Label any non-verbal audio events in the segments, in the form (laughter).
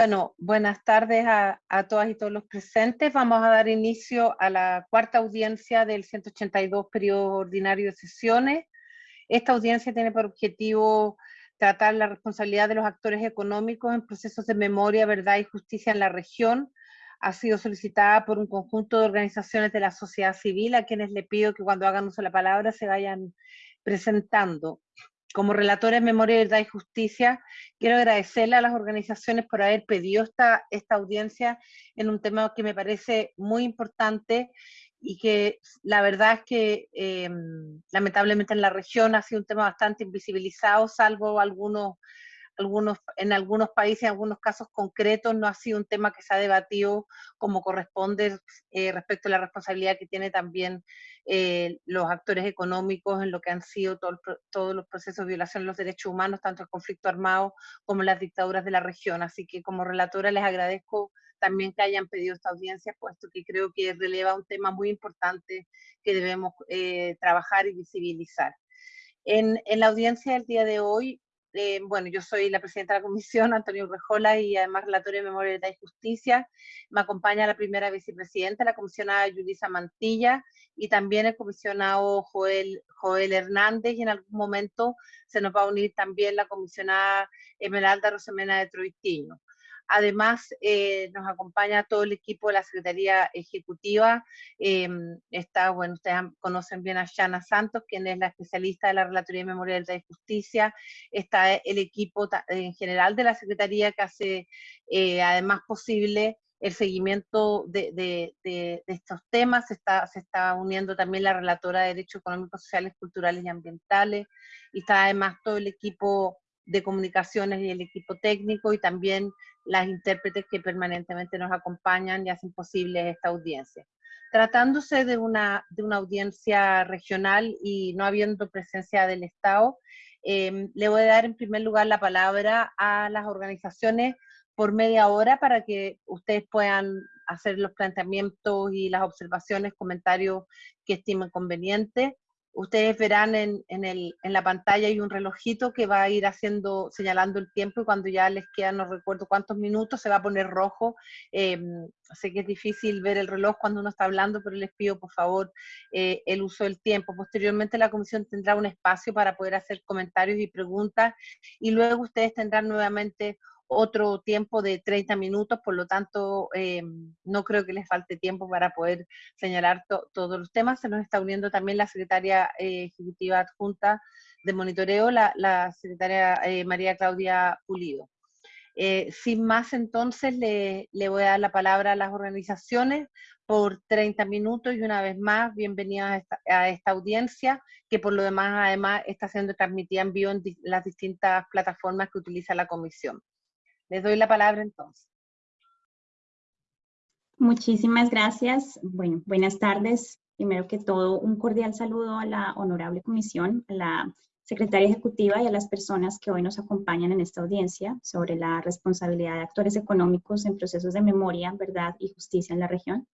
Bueno, buenas tardes a, todas y todos los presentes. Vamos a dar inicio a la cuarta audiencia del 182 periodo ordinario de sesiones. Esta audiencia tiene por objetivo tratar la responsabilidad de los actores económicos en procesos de memoria, verdad y justicia en la región. Ha sido solicitada por un conjunto de organizaciones de la sociedad civil, a quienes le pido que cuando hagan uso de la palabra se vayan presentando como relatora en Memoria, Verdad y Justicia, quiero agradecerle a las organizaciones por haber pedido esta, esta audiencia en un tema que me parece muy importante y que la verdad es que em, lamentablemente en la región ha sido un tema bastante invisibilizado, salvo algunos algunos, en algunos países, en algunos casos concretos, no ha sido un tema que se ha debatido como corresponde eh, respecto a la responsabilidad que tiene también eh, los actores económicos en lo que han sido todos los procesos de violación de los derechos humanos, tanto el conflicto armado como las dictaduras de la región. Así que como relatora les agradezco también que hayan pedido esta audiencia, puesto que creo que releva un tema muy importante que debemos eh, trabajar y visibilizar. En, en, la audiencia del día de hoy eh, bueno, yo soy la presidenta de la comisión, (laughs) Antonio Rejola, y además relatora de Memoria, y Justicia. Me acompaña la primera vicepresidenta, la comisionada Yulisa Mantilla, y también el comisionado Joel, Joel Hernández, y en algún momento se nos va a unir también la comisionada Emeralda Rosemena de Troitiño. Además, eh, nos acompaña todo el equipo de la Secretaría Ejecutiva. Em, está, bueno, ustedes conocen bien a Shana Santos, quien es la especialista de la Relatoría de Memoria de Justicia. Está el equipo en general de la Secretaría que hace eh, además posible el seguimiento de, estos temas, se está, se está uniendo también la relatora de Derechos Económicos, Sociales, Culturales y Ambientales, y está además todo el equipo de comunicaciones y el equipo técnico y también las intérpretes que permanentemente nos acompañan y hacen posible esta audiencia. Tratándose de una, de una audiencia regional y no habiendo presencia del Estado, em, le voy a dar en primer lugar la palabra a las organizaciones por media hora para que ustedes puedan hacer los planteamientos y las observaciones, comentarios que estimen convenientes. Ustedes verán en, el, en, la pantalla hay un relojito que va a ir haciendo, señalando el tiempo y cuando ya les quedan, no recuerdo cuántos minutos, se va a poner rojo. Em, sé que es difícil ver el reloj cuando uno está hablando, pero les pido por favor eh, el uso del tiempo. Posteriormente la comisión tendrá un espacio para poder hacer comentarios y preguntas y luego ustedes tendrán nuevamente otro tiempo de 30 minutos, por lo tanto eh, no creo que les falte tiempo para poder señalar todos los temas. Se nos está uniendo también la secretaria eh, ejecutiva adjunta de monitoreo, la, secretaria eh, María Claudia Pulido. sin más, entonces, le, voy a dar la palabra a las organizaciones por 30 minutos y una vez más, bienvenidas a esta, a esta audiencia, que por lo demás, además, está siendo transmitida en vivo en las distintas plataformas que utiliza la comisión. Les doy la palabra entonces. Muchísimas gracias. Bueno, buenas tardes. Primero que todo, un cordial saludo a la honorable comisión, a la secretaria ejecutiva y a las personas que hoy nos acompañan en esta audiencia sobre la responsabilidad de actores económicos en procesos de memoria, verdad y justicia en la región.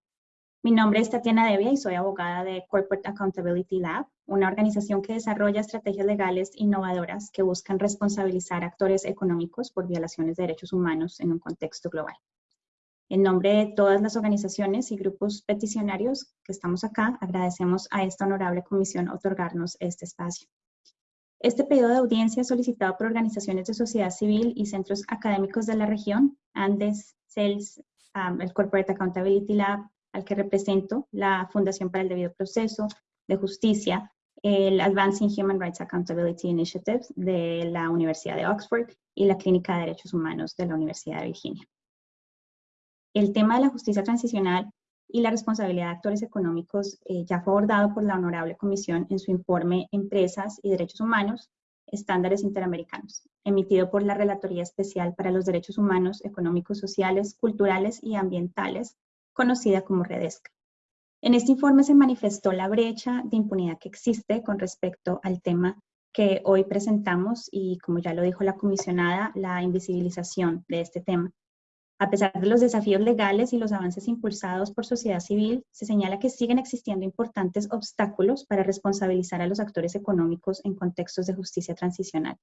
Mi nombre es Tatiana Devia y soy abogada de Corporate Accountability Lab, una organización que desarrolla estrategias legales innovadoras que buscan responsabilizar actores económicos por violaciones de derechos humanos en un contexto global. En nombre de todas las organizaciones y grupos peticionarios que estamos acá, agradecemos a esta honorable comisión otorgarnos este espacio. Este pedido de audiencia solicitado por organizaciones de sociedad civil y centros académicos de la región, Andes, CELS, um, el Corporate Accountability Lab, al que represento, la Fundación para el Debido Proceso de Justicia, el Advancing Human Rights Accountability Initiative de la Universidad de Oxford y la Clínica de Derechos Humanos de la Universidad de Virginia. El tema de la justicia transicional y la responsabilidad de actores económicos eh, ya fue abordado por la Honorable Comisión en su informe Empresas y Derechos Humanos, Estándares Interamericanos, emitido por la Relatoría Especial para los Derechos Humanos, Económicos, Sociales, Culturales y Ambientales conocida como Redesca. En este informe se manifestó la brecha de impunidad que existe con respecto al tema que hoy presentamos y, como ya lo dijo la comisionada, la invisibilización de este tema. A pesar de los desafíos legales y los avances impulsados por sociedad civil, se señala que siguen existiendo importantes obstáculos para responsabilizar a los actores económicos en contextos de justicia transicional.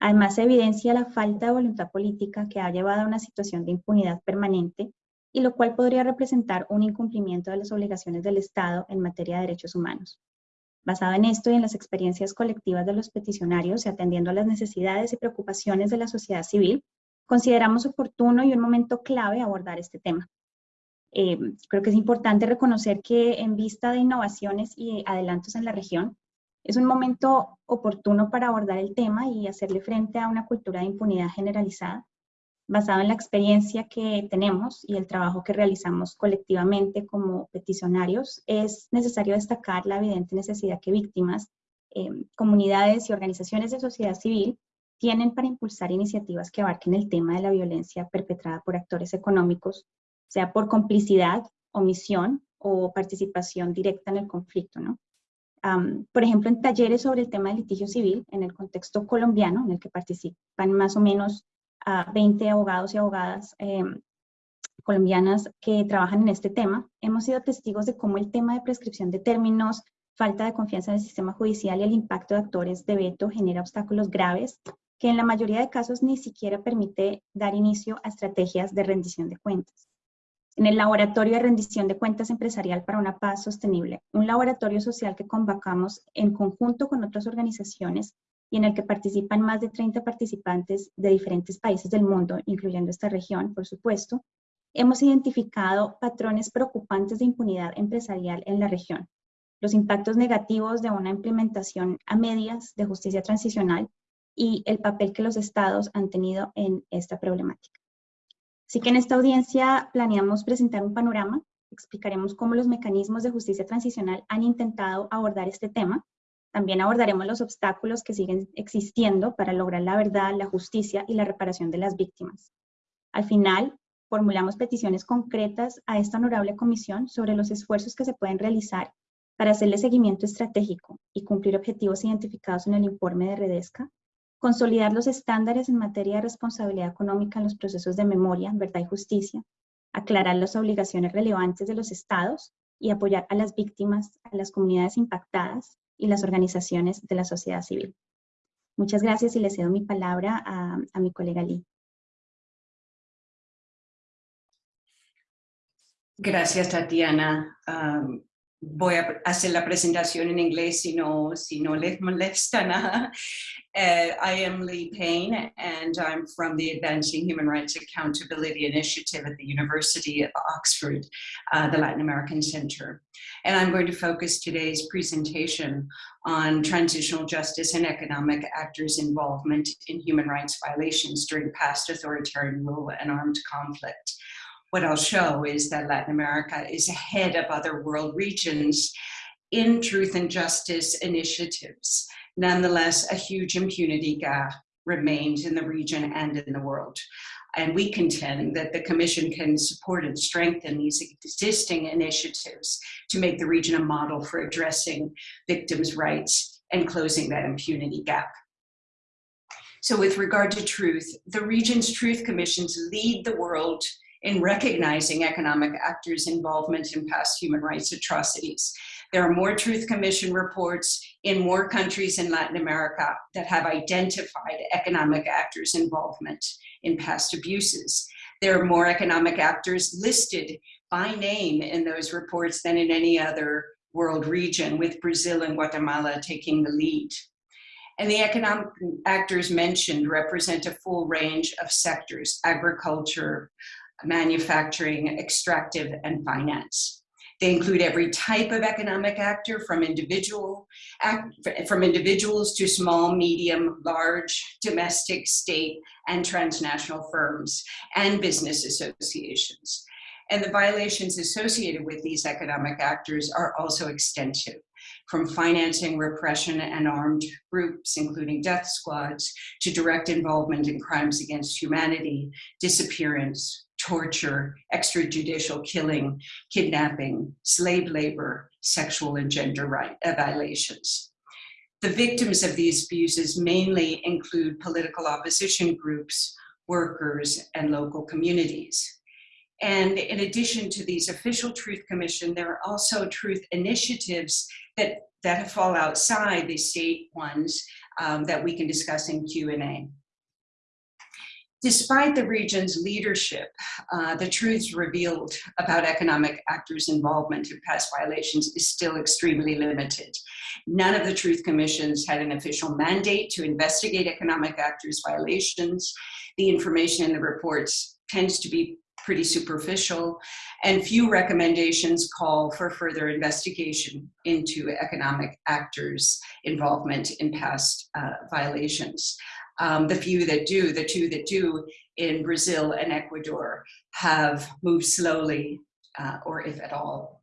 Además, se evidencia la falta de voluntad política que ha llevado a una situación de impunidad permanente y lo cual podría representar un incumplimiento de las obligaciones del Estado en materia de derechos humanos. Basado en esto y en las experiencias colectivas de los peticionarios y atendiendo a las necesidades y preocupaciones de la sociedad civil, consideramos oportuno y un momento clave abordar este tema. Eh, creo que es importante reconocer que en vista de innovaciones y adelantos en la región, es un momento oportuno para abordar el tema y hacerle frente a una cultura de impunidad generalizada, basado en la experiencia que tenemos y el trabajo que realizamos colectivamente como peticionarios, es necesario destacar la evidente necesidad que víctimas, eh, comunidades y organizaciones de sociedad civil tienen para impulsar iniciativas que abarquen el tema de la violencia perpetrada por actores económicos, sea por complicidad, omisión o participación directa en el conflicto, ¿no? por ejemplo, en talleres sobre el tema del litigio civil, en el contexto colombiano, en el que participan más o menos 20 abogados y abogadas em, colombianas que trabajan en este tema, hemos sido testigos de cómo el tema de prescripción de términos, falta de confianza en el sistema judicial y el impacto de actores de veto genera obstáculos graves que en la mayoría de casos ni siquiera permite dar inicio a estrategias de rendición de cuentas. En el Laboratorio de Rendición de Cuentas Empresarial para una Paz Sostenible, un laboratorio social que convocamos en conjunto con otras organizaciones y en el que participan más de 30 participantes de diferentes países del mundo, incluyendo esta región, por supuesto, hemos identificado patrones preocupantes de impunidad empresarial en la región, los impactos negativos de una implementación a medias de justicia transicional y el papel que los estados han tenido en esta problemática. Así que en esta audiencia planeamos presentar un panorama, explicaremos cómo los mecanismos de justicia transicional han intentado abordar este tema, también abordaremos los obstáculos que siguen existiendo para lograr la verdad, la justicia y la reparación de las víctimas. Al final, formulamos peticiones concretas a esta honorable comisión sobre los esfuerzos que se pueden realizar para hacerle seguimiento estratégico y cumplir objetivos identificados en el informe de Redesca, consolidar los estándares en materia de responsabilidad económica en los procesos de memoria, verdad y justicia, aclarar las obligaciones relevantes de los estados y apoyar a las víctimas, a las comunidades impactadas y las organizaciones de la sociedad civil. Muchas gracias y le cedo mi palabra a, mi colega Lee. Gracias, Tatiana. Voy a hacer la presentación en inglés si no, si no les molesta nada. Uh, (laughs) I am Lee Payne and I'm from the Advancing Human Rights Accountability Initiative at the University of Oxford, uh, the Latin American Center. And I'm going to focus today's presentation on transitional justice and economic actors' involvement in human rights violations during past authoritarian rule and armed conflict what I'll show is that Latin America is ahead of other world regions in truth and justice initiatives. Nonetheless, a huge impunity gap remains in the region and in the world. And we contend that the Commission can support and strengthen these existing initiatives to make the region a model for addressing victims' rights and closing that impunity gap. So with regard to truth, the region's truth commissions lead the world in recognizing economic actors' involvement in past human rights atrocities. There are more Truth Commission reports in more countries in Latin America that have identified economic actors' involvement in past abuses. There are more economic actors listed by name in those reports than in any other world region, with Brazil and Guatemala taking the lead. And the economic actors mentioned represent a full range of sectors, agriculture, manufacturing, extractive, and finance. They include every type of economic actor from individual act, from individuals to small, medium, large, domestic, state, and transnational firms and business associations. And the violations associated with these economic actors are also extensive from financing repression and armed groups, including death squads, to direct involvement in crimes against humanity, disappearance, torture, extrajudicial killing, kidnapping, slave labor, sexual and gender right, uh, violations. The victims of these abuses mainly include political opposition groups, workers, and local communities. And in addition to these official Truth Commission, there are also truth initiatives that, that fall outside the state ones um, that we can discuss in Q&A. Despite the region's leadership, uh, the truths revealed about economic actors' involvement in past violations is still extremely limited. None of the truth commissions had an official mandate to investigate economic actors' violations. The information in the reports tends to be pretty superficial, and few recommendations call for further investigation into economic actors' involvement in past uh, violations. Um, the few that do, the two that do in Brazil and Ecuador have moved slowly, uh, or if at all.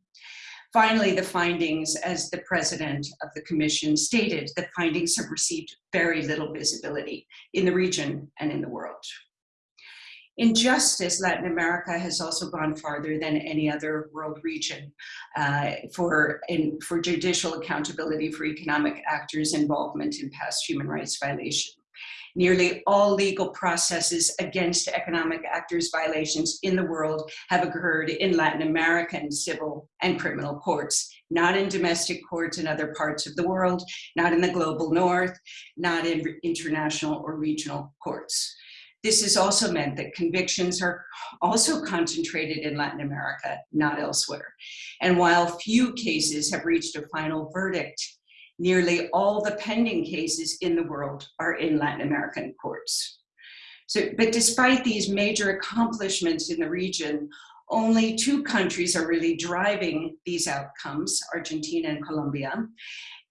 Finally, the findings, as the president of the commission stated, the findings have received very little visibility in the region and in the world. In justice, Latin America has also gone farther than any other world region uh, for, in, for judicial accountability for economic actors' involvement in past human rights violations. Nearly all legal processes against economic actors violations in the world have occurred in Latin American civil and criminal courts, not in domestic courts in other parts of the world, not in the global north, not in international or regional courts. This has also meant that convictions are also concentrated in Latin America, not elsewhere. And while few cases have reached a final verdict, nearly all the pending cases in the world are in Latin American courts. So, but despite these major accomplishments in the region, only two countries are really driving these outcomes, Argentina and Colombia.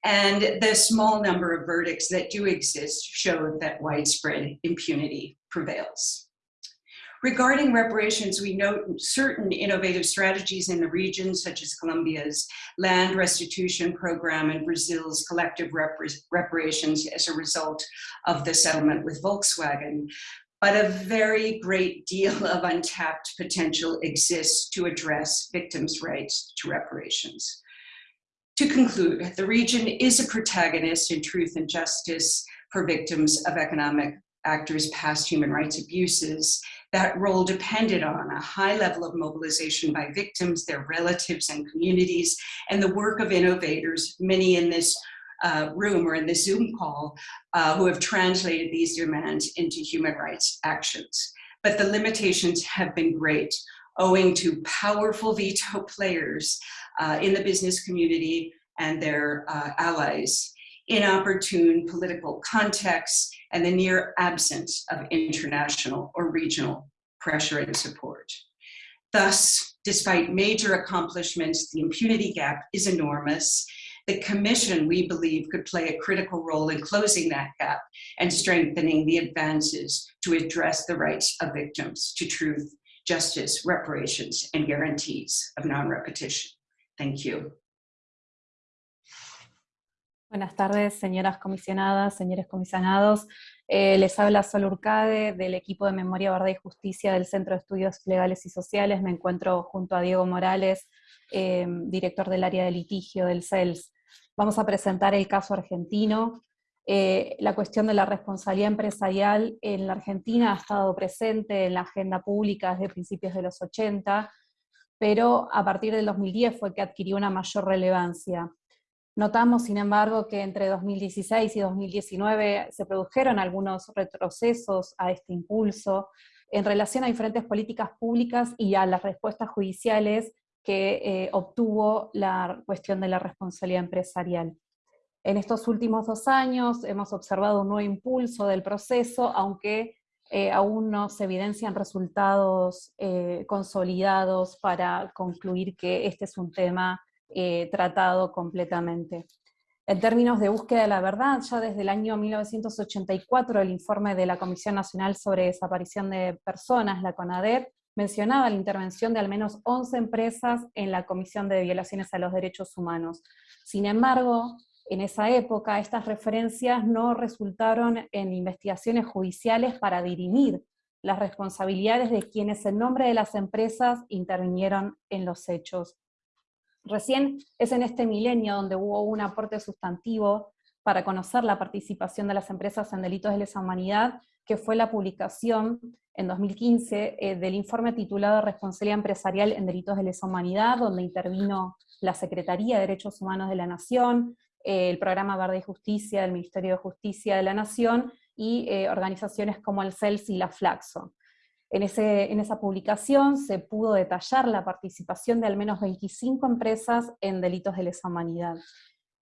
And the small number of verdicts that do exist show that widespread impunity prevails. Regarding reparations, we note certain innovative strategies in the region, such as Colombia's land restitution program and Brazil's collective reparations as a result of the settlement with Volkswagen. But a very great deal (laughs) of untapped potential exists to address victims' rights to reparations. To conclude, the region is a protagonist in truth and justice for victims of economic actors' past human rights abuses. That role depended on a high level of mobilization by victims, their relatives and communities, and the work of innovators, many in this uh, room or in this Zoom call, uh, who have translated these demands into human rights actions. But the limitations have been great, owing to powerful veto players uh, in the business community and their uh, allies inopportune political contexts, and the near absence of international or regional pressure and support. Thus, despite major accomplishments, the impunity gap is enormous. The Commission, we believe, could play a critical role in closing that gap and strengthening the advances to address the rights of victims to truth, justice, reparations, and guarantees of non-repetition. Thank you. Buenas tardes, señoras comisionadas, señores comisionados. Eh, les habla Sol Urcade del equipo de Memoria, Verdad y Justicia del Centro de Estudios Legales y Sociales. Me encuentro junto a Diego Morales, eh, director del área de litigio del CELS. Vamos a presentar el caso argentino. Eh, la cuestión de la responsabilidad empresarial en la Argentina ha estado presente en la agenda pública desde principios de los 80, pero a partir del 2010 fue que adquirió una mayor relevancia. Notamos, sin embargo, que entre 2016 y 2019 se produjeron algunos retrocesos a este impulso en relación a diferentes políticas públicas y a las respuestas judiciales que eh, obtuvo la cuestión de la responsabilidad empresarial. En estos últimos dos años hemos observado un nuevo impulso del proceso, aunque eh, aún no se evidencian resultados eh, consolidados para concluir que este es un tema eh, tratado completamente. En términos de búsqueda de la verdad, ya desde el año 1984 el informe de la Comisión Nacional sobre Desaparición de Personas, la CONADEP, mencionaba la intervención de al menos 11 empresas en la Comisión de Violaciones a los Derechos Humanos. Sin embargo, en esa época estas referencias no resultaron en investigaciones judiciales para dirimir las responsabilidades de quienes en nombre de las empresas intervinieron en los hechos. Recién es en este milenio donde hubo un aporte sustantivo para conocer la participación de las empresas en delitos de lesa humanidad, que fue la publicación en 2015 eh, del informe titulado Responsabilidad empresarial en delitos de lesa humanidad, donde intervino la Secretaría de Derechos Humanos de la Nación, el programa Verde y Justicia del Ministerio de Justicia de la Nación y organizaciones como el CELS y la Flaxo. En, esa publicación se pudo detallar la participación de al menos 25 empresas en delitos de lesa humanidad.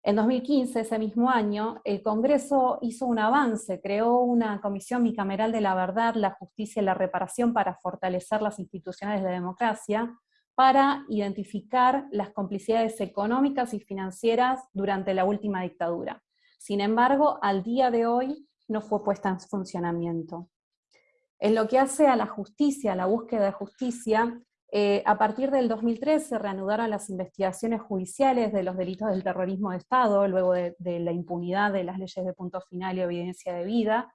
En 2015, ese mismo año, el Congreso hizo un avance, creó una comisión bicameral de la verdad, la justicia y la reparación para fortalecer las instituciones de la democracia, para identificar las complicidades económicas y financieras durante la última dictadura. Sin embargo, al día de hoy no fue puesta en funcionamiento. En lo que hace a la justicia, a la búsqueda de justicia, eh, a partir del 2013 se reanudaron las investigaciones judiciales de los delitos del terrorismo de Estado, luego de, la impunidad de las leyes de punto final y evidencia de vida,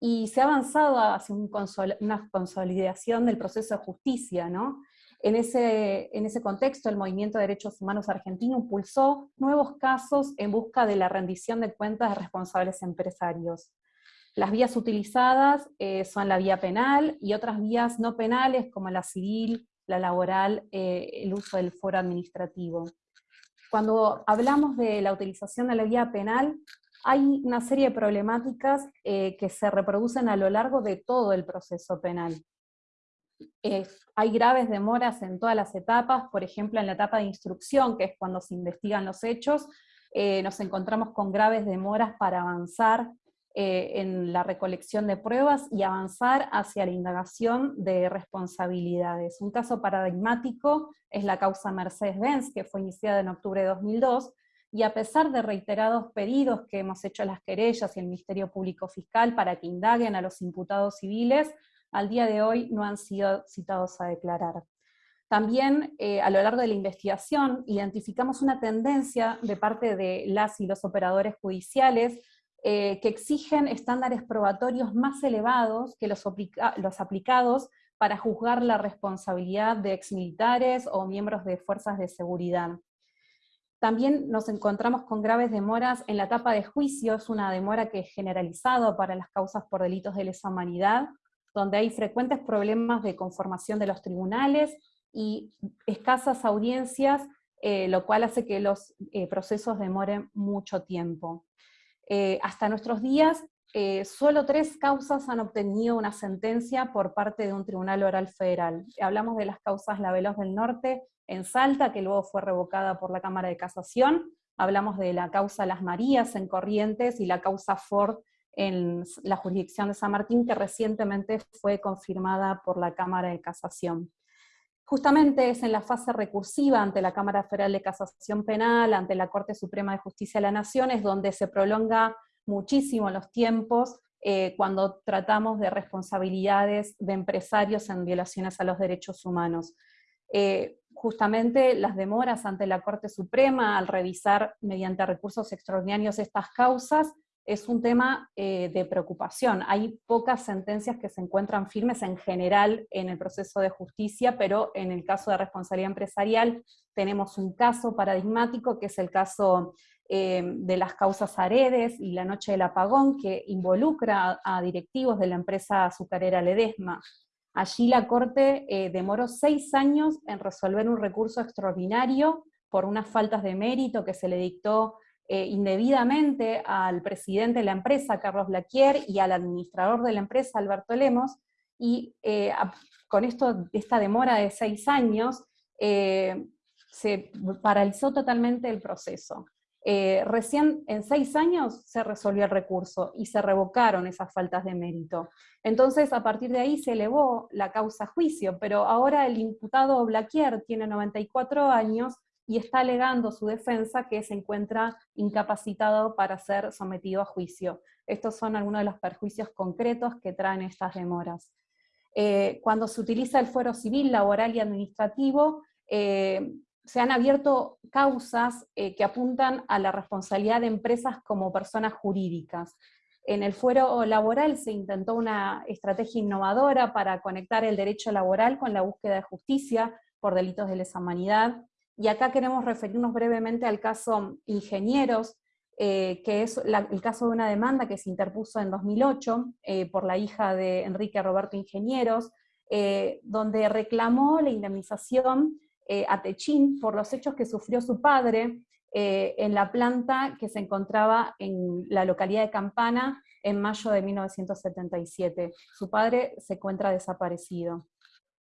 y se ha avanzado hacia una consolidación del proceso de justicia. ¿no? En, ese, en ese contexto, el Movimiento de Derechos Humanos argentino impulsó nuevos casos en busca de la rendición de cuentas de responsables empresarios. Las vías utilizadas eh, son la vía penal y otras vías no penales como la civil, la laboral, eh, el uso del foro administrativo. Cuando hablamos de la utilización de la vía penal, hay una serie de problemáticas eh, que se reproducen a lo largo de todo el proceso penal. hay graves demoras en todas las etapas, por ejemplo en la etapa de instrucción, que es cuando se investigan los hechos, nos encontramos con graves demoras para avanzar eh, en la recolección de pruebas y avanzar hacia la indagación de responsabilidades. Un caso paradigmático es la causa Mercedes-Benz, que fue iniciada en octubre de 2002, y a pesar de reiterados pedidos que hemos hecho a las querellas y el Ministerio Público Fiscal para que indaguen a los imputados civiles, al día de hoy no han sido citados a declarar. También eh, a lo largo de la investigación identificamos una tendencia de parte de las y los operadores judiciales eh, que exigen estándares probatorios más elevados que los, aplicados para juzgar la responsabilidad de exmilitares o miembros de fuerzas de seguridad. También nos encontramos con graves demoras en la etapa de juicio, es una demora que es generalizada para las causas por delitos de lesa humanidad, donde hay frecuentes problemas de conformación de los tribunales y escasas audiencias, eh, lo cual hace que los eh, procesos demoren mucho tiempo. Eh, hasta nuestros días, eh, solo tres causas han obtenido una sentencia por parte de un tribunal oral federal. Hablamos de las causas La Veloz del Norte en Salta, que luego fue revocada por la Cámara de Casación, hablamos de la causa Las Marías en Corrientes y la causa Ford en la jurisdicción de San Martín, que recientemente fue confirmada por la Cámara de Casación. Justamente es en la fase recursiva ante la Cámara Federal de Casación Penal, ante la Corte Suprema de Justicia de la Nación, es donde se prolonga muchísimo los tiempos eh, cuando tratamos de responsabilidades de empresarios en violaciones a los derechos humanos. Eh, justamente las demoras ante la Corte Suprema al revisar mediante recursos extraordinarios estas causas es un tema eh, de preocupación. Hay pocas sentencias que se encuentran firmes en general en el proceso de justicia, pero en el caso de responsabilidad empresarial tenemos un caso paradigmático, que es el caso eh, de las causas Aredes y la noche del apagón, que involucra a, directivos de la empresa azucarera Ledesma. Allí la Corte eh, demoró seis años en resolver un recurso extraordinario por unas faltas de mérito que se le dictó eh, indebidamente al presidente de la empresa, Carlos Blaquier, y al administrador de la empresa, Alberto Lemos, y eh, con esto, esta demora de seis años, eh, se paralizó totalmente el proceso. recién en seis años se resolvió el recurso y se revocaron esas faltas de mérito. Entonces, a partir de ahí se elevó la causa a juicio, pero ahora el imputado Blaquier tiene 94 años y está alegando su defensa que se encuentra incapacitado para ser sometido a juicio. Estos son algunos de los perjuicios concretos que traen estas demoras. Eh, cuando se utiliza el fuero civil, laboral y administrativo, eh, se han abierto causas eh, que apuntan a la responsabilidad de empresas como personas jurídicas. En el fuero laboral se intentó una estrategia innovadora para conectar el derecho laboral con la búsqueda de justicia por delitos de lesa humanidad, y acá queremos referirnos brevemente al caso Ingenieros, eh, que es el caso de una demanda que se interpuso en 2008 eh, por la hija de Enrique Roberto Ingenieros, eh, donde reclamó la indemnización a Techín por los hechos que sufrió su padre en la planta que se encontraba en la localidad de Campana en mayo de 1977. Su padre se encuentra desaparecido.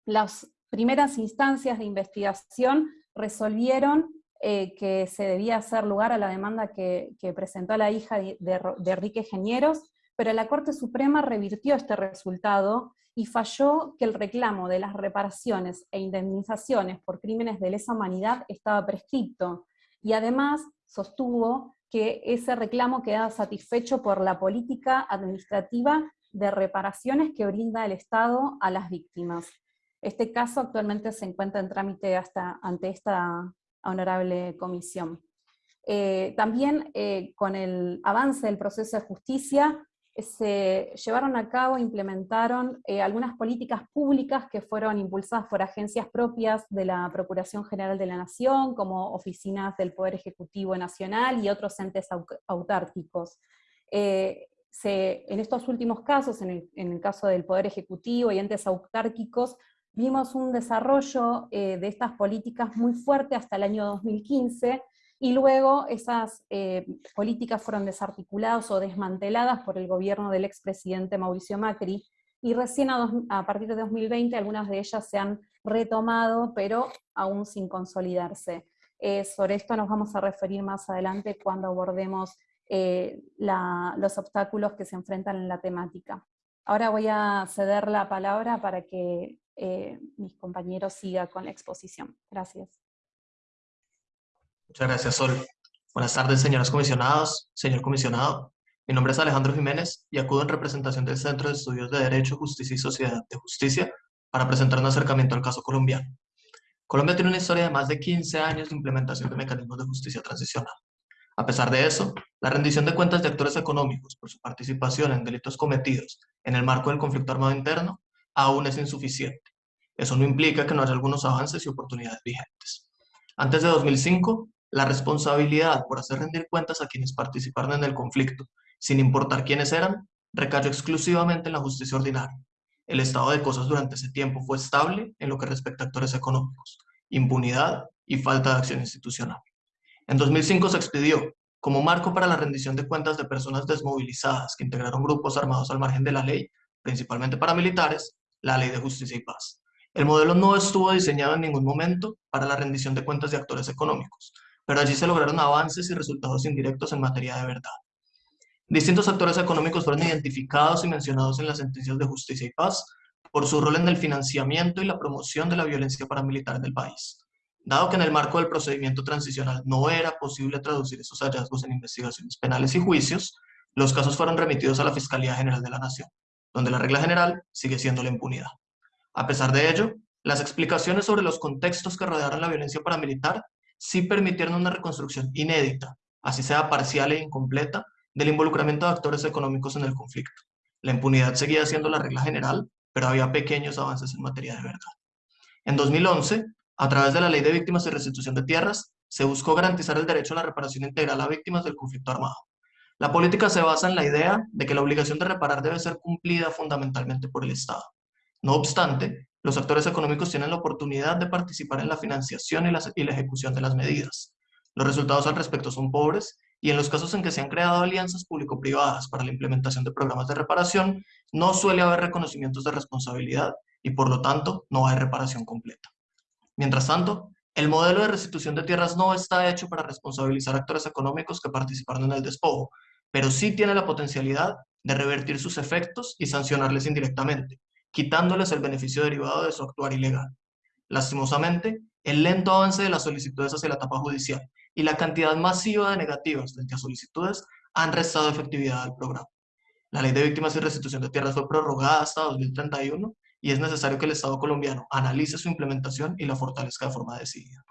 Las primeras instancias de investigación resolvieron eh, que se debía hacer lugar a la demanda que, presentó la hija de, Enrique Genieros, pero la Corte Suprema revirtió este resultado y falló que el reclamo de las reparaciones e indemnizaciones por crímenes de lesa humanidad estaba prescripto, y además sostuvo que ese reclamo quedaba satisfecho por la política administrativa de reparaciones que brinda el Estado a las víctimas. Este caso actualmente se encuentra en trámite hasta, ante esta honorable comisión. Eh, también eh, con el avance del proceso de justicia se llevaron a cabo, implementaron eh, algunas políticas públicas que fueron impulsadas por agencias propias de la Procuración General de la Nación, como oficinas del Poder Ejecutivo Nacional y otros entes autárquicos. en estos últimos casos, en el, caso del Poder Ejecutivo y entes autárquicos, vimos un desarrollo eh, de estas políticas muy fuerte hasta el año 2015, y luego esas eh, políticas fueron desarticuladas o desmanteladas por el gobierno del expresidente Mauricio Macri, y recién a, partir de 2020 algunas de ellas se han retomado, pero aún sin consolidarse. Eh, sobre esto nos vamos a referir más adelante cuando abordemos los obstáculos que se enfrentan en la temática. Ahora voy a ceder la palabra para que eh, mis compañeros sigan con la exposición. Gracias. Muchas gracias, Sol. Buenas tardes, señoras comisionados, señor comisionado. Mi nombre es Alejandro Jiménez y acudo en representación del Centro de Estudios de Derecho, Justicia y Sociedad de Justicia para presentar un acercamiento al caso colombiano. Colombia tiene una historia de más de 15 años de implementación de mecanismos de justicia transicional. A pesar de eso, la rendición de cuentas de actores económicos por su participación en delitos cometidos en el marco del conflicto armado interno aún es insuficiente. Eso no implica que no haya algunos avances y oportunidades vigentes. Antes de 2005, la responsabilidad por hacer rendir cuentas a quienes participaron en el conflicto, sin importar quiénes eran, recayó exclusivamente en la justicia ordinaria. El estado de cosas durante ese tiempo fue estable en lo que respecta a actores económicos, impunidad y falta de acción institucional. En 2005 se expidió, como marco para la rendición de cuentas de personas desmovilizadas que integraron grupos armados al margen de la ley, principalmente paramilitares, la Ley de Justicia y Paz. El modelo no estuvo diseñado en ningún momento para la rendición de cuentas de actores económicos, pero allí se lograron avances y resultados indirectos en materia de verdad. Distintos actores económicos fueron identificados y mencionados en las sentencias de justicia y paz por su rol en el financiamiento y la promoción de la violencia paramilitar en el país. Dado que en el marco del procedimiento transicional no era posible traducir esos hallazgos en investigaciones penales y juicios, los casos fueron remitidos a la Fiscalía General de la Nación, donde la regla general sigue siendo la impunidad. A pesar de ello, las explicaciones sobre los contextos que rodearon la violencia paramilitar sí permitieron una reconstrucción inédita, así sea parcial e incompleta, del involucramiento de actores económicos en el conflicto. La impunidad seguía siendo la regla general, pero había pequeños avances en materia de verdad. En 2011, a través de la Ley de Víctimas y Restitución de Tierras, se buscó garantizar el derecho a la reparación integral a víctimas del conflicto armado. La política se basa en la idea de que la obligación de reparar debe ser cumplida fundamentalmente por el Estado. No obstante, los actores económicos tienen la oportunidad de participar en la financiación y la, ejecución de las medidas. Los resultados al respecto son pobres y en los casos en que se han creado alianzas público-privadas para la implementación de programas de reparación, no suele haber reconocimientos de responsabilidad y por lo tanto no hay reparación completa. Mientras tanto, el modelo de restitución de tierras no está hecho para responsabilizar actores económicos que participaron en el despojo, pero sí tiene la potencialidad de revertir sus efectos y sancionarles indirectamente, quitándoles el beneficio derivado de su actuar ilegal. Lastimosamente, el lento avance de las solicitudes hacia la etapa judicial y la cantidad masiva de negativas frente a solicitudes han restado efectividad al programa. La Ley de Víctimas y Restitución de Tierras fue prorrogada hasta 2031 y es necesario que el Estado colombiano analice su implementación y la fortalezca de forma decidida.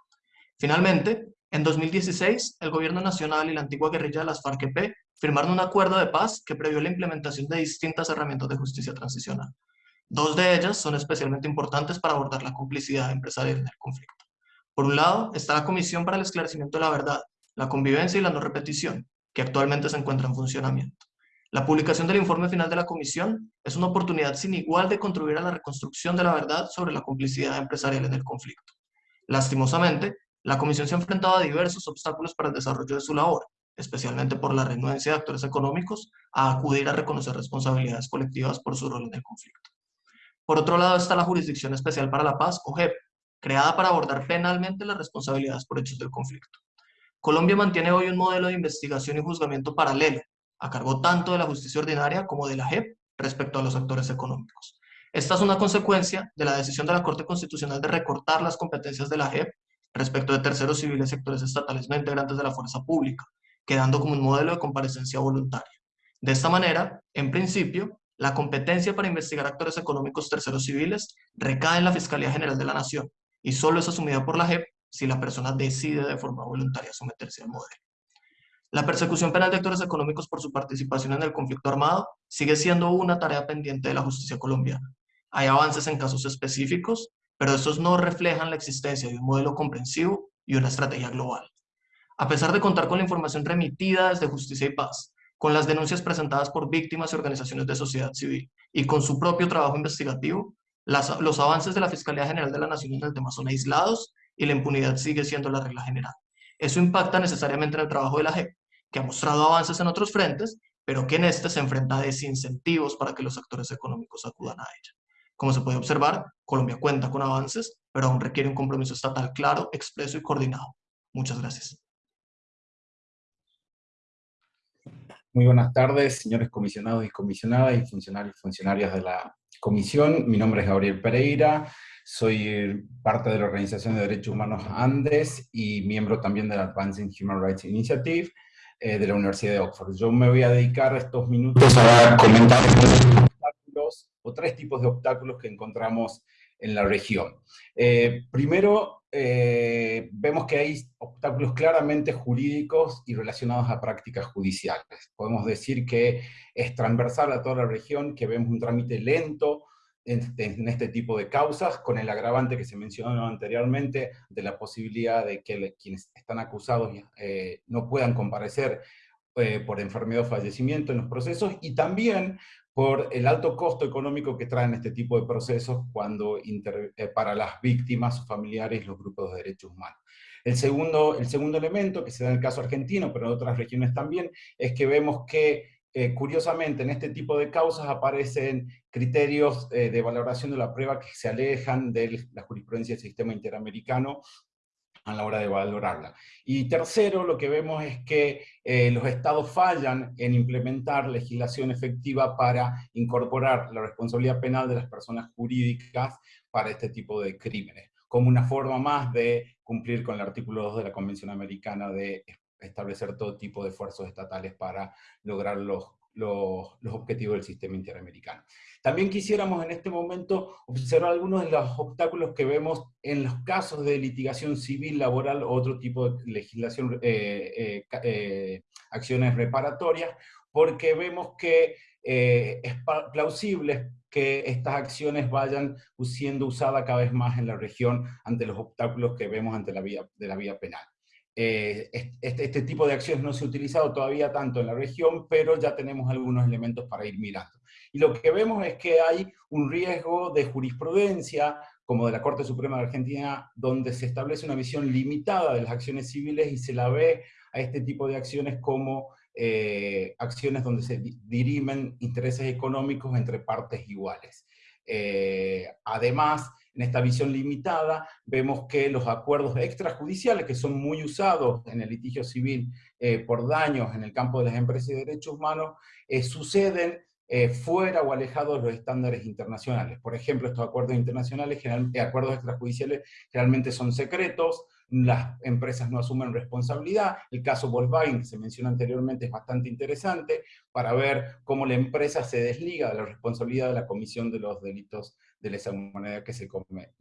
Finalmente, en 2016, el Gobierno Nacional y la antigua guerrilla de las FARC-EP firmaron un acuerdo de paz que previó la implementación de distintas herramientas de justicia transicional. Dos de ellas son especialmente importantes para abordar la complicidad empresarial en el conflicto. Por un lado, está la Comisión para el Esclarecimiento de la Verdad, la Convivencia y la No Repetición, que actualmente se encuentra en funcionamiento. La publicación del informe final de la Comisión es una oportunidad sin igual de contribuir a la reconstrucción de la verdad sobre la complicidad empresarial en el conflicto. Lastimosamente, la Comisión se ha enfrentado a diversos obstáculos para el desarrollo de su labor, especialmente por la renuencia de actores económicos a acudir a reconocer responsabilidades colectivas por su rol en el conflicto. Por otro lado está la Jurisdicción Especial para la Paz, o JEP, creada para abordar penalmente las responsabilidades por hechos del conflicto. Colombia mantiene hoy un modelo de investigación y juzgamiento paralelo, a cargo tanto de la justicia ordinaria como de la JEP respecto a los actores económicos. Esta es una consecuencia de la decisión de la Corte Constitucional de recortar las competencias de la JEP respecto de terceros civiles sectores estatales no integrantes de la fuerza pública, quedando como un modelo de comparecencia voluntaria. De esta manera, en principio, la competencia para investigar actores económicos terceros civiles recae en la Fiscalía General de la Nación y solo es asumida por la JEP si la persona decide de forma voluntaria someterse al modelo. La persecución penal de actores económicos por su participación en el conflicto armado sigue siendo una tarea pendiente de la justicia colombiana. Hay avances en casos específicos, pero estos no reflejan la existencia de un modelo comprensivo y una estrategia global. A pesar de contar con la información remitida desde Justicia y Paz, con las denuncias presentadas por víctimas y organizaciones de sociedad civil y con su propio trabajo investigativo, los avances de la Fiscalía General de la Nación en el tema son aislados y la impunidad sigue siendo la regla general. Eso impacta necesariamente en el trabajo de la JEP, que ha mostrado avances en otros frentes, pero que en este se enfrenta a desincentivos para que los actores económicos acudan a ella. Como se puede observar, Colombia cuenta con avances, pero aún requiere un compromiso estatal claro, expreso y coordinado. Muchas gracias. Muy buenas tardes, señores comisionados y comisionadas y funcionarios y funcionarias de la comisión. Mi nombre es Gabriel Pereira, soy parte de la Organización de Derechos Humanos Andes y miembro también de la Advancing Human Rights Initiative eh, de la Universidad de Oxford. Yo me voy a dedicar estos minutos a comentar tres tipos de obstáculos que encontramos en la región. Eh, primero, eh, vemos que hay obstáculos claramente jurídicos y relacionados a prácticas judiciales. Podemos decir que es transversal a toda la región, que vemos un trámite lento en, este tipo de causas, con el agravante que se mencionó anteriormente, de la posibilidad de que quienes están acusados eh, no puedan comparecer por enfermedad o fallecimiento en los procesos, y también por el alto costo económico que traen este tipo de procesos cuando eh, para las víctimas, sus familiares los grupos de derechos humanos. El segundo, el segundo elemento, que se da en el caso argentino, pero en otras regiones también, es que vemos que eh, curiosamente en este tipo de causas aparecen criterios eh, de valoración de la prueba que se alejan de la jurisprudencia del sistema interamericano a la hora de valorarla. Y tercero, lo que vemos es que eh, los estados fallan en implementar legislación efectiva para incorporar la responsabilidad penal de las personas jurídicas para este tipo de crímenes, como una forma más de cumplir con el artículo 2 de la Convención Americana de establecer todo tipo de esfuerzos estatales para lograr los los, objetivos del sistema interamericano. También quisiéramos en este momento observar algunos de los obstáculos que vemos en los casos de litigación civil, laboral o otro tipo de legislación, eh, eh, eh, acciones reparatorias, porque vemos que es plausible que estas acciones vayan siendo usadas cada vez más en la región ante los obstáculos que vemos ante la vía, de la vía penal. Eh, este, este, tipo de acciones no se ha utilizado todavía tanto en la región, pero ya tenemos algunos elementos para ir mirando. Y lo que vemos es que hay un riesgo de jurisprudencia, como de la Corte Suprema de Argentina, donde se establece una visión limitada de las acciones civiles y se la ve a este tipo de acciones como eh, acciones donde se dirimen intereses económicos entre partes iguales. Eh, además, en esta visión limitada, vemos que los acuerdos extrajudiciales, que son muy usados en el litigio civil eh, por daños en el campo de las empresas y derechos humanos, eh, suceden eh, fuera o alejados de los estándares internacionales. Por ejemplo, estos acuerdos internacionales, acuerdos extrajudiciales, generalmente son secretos, las empresas no asumen responsabilidad. El caso Volkswagen, que se mencionó anteriormente, es bastante interesante para ver cómo la empresa se desliga de la responsabilidad de la comisión de los delitos de lesa humanidad que se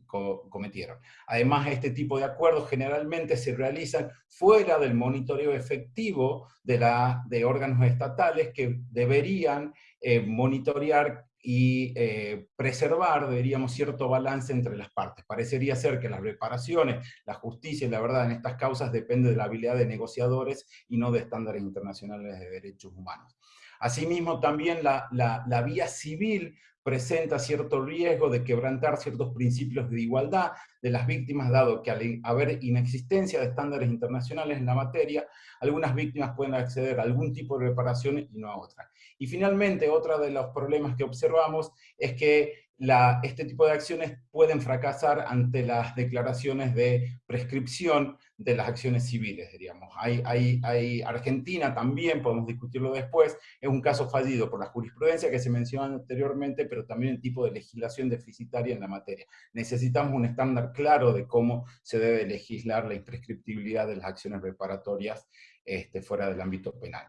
cometieron. Además, este tipo de acuerdos generalmente se realizan fuera del monitoreo efectivo de, la, de órganos estatales que deberían eh, monitorear y eh, preservar, diríamos, cierto balance entre las partes. Parecería ser que las reparaciones, la justicia y la verdad en estas causas depende de la habilidad de negociadores y no de estándares internacionales de derechos humanos. Asimismo, también la, la, la vía civil presenta cierto riesgo de quebrantar ciertos principios de igualdad de las víctimas, dado que al haber inexistencia de estándares internacionales en la materia, algunas víctimas pueden acceder a algún tipo de reparación y no a otra. Y finalmente, otro de los problemas que observamos es que este tipo de acciones pueden fracasar ante las declaraciones de prescripción de las acciones civiles, diríamos. Hay, hay, Argentina también, podemos discutirlo después, es un caso fallido por la jurisprudencia que se mencionó anteriormente, pero también el tipo de legislación deficitaria en la materia. Necesitamos un estándar claro de cómo se debe legislar la imprescriptibilidad de las acciones reparatorias este, fuera del ámbito penal.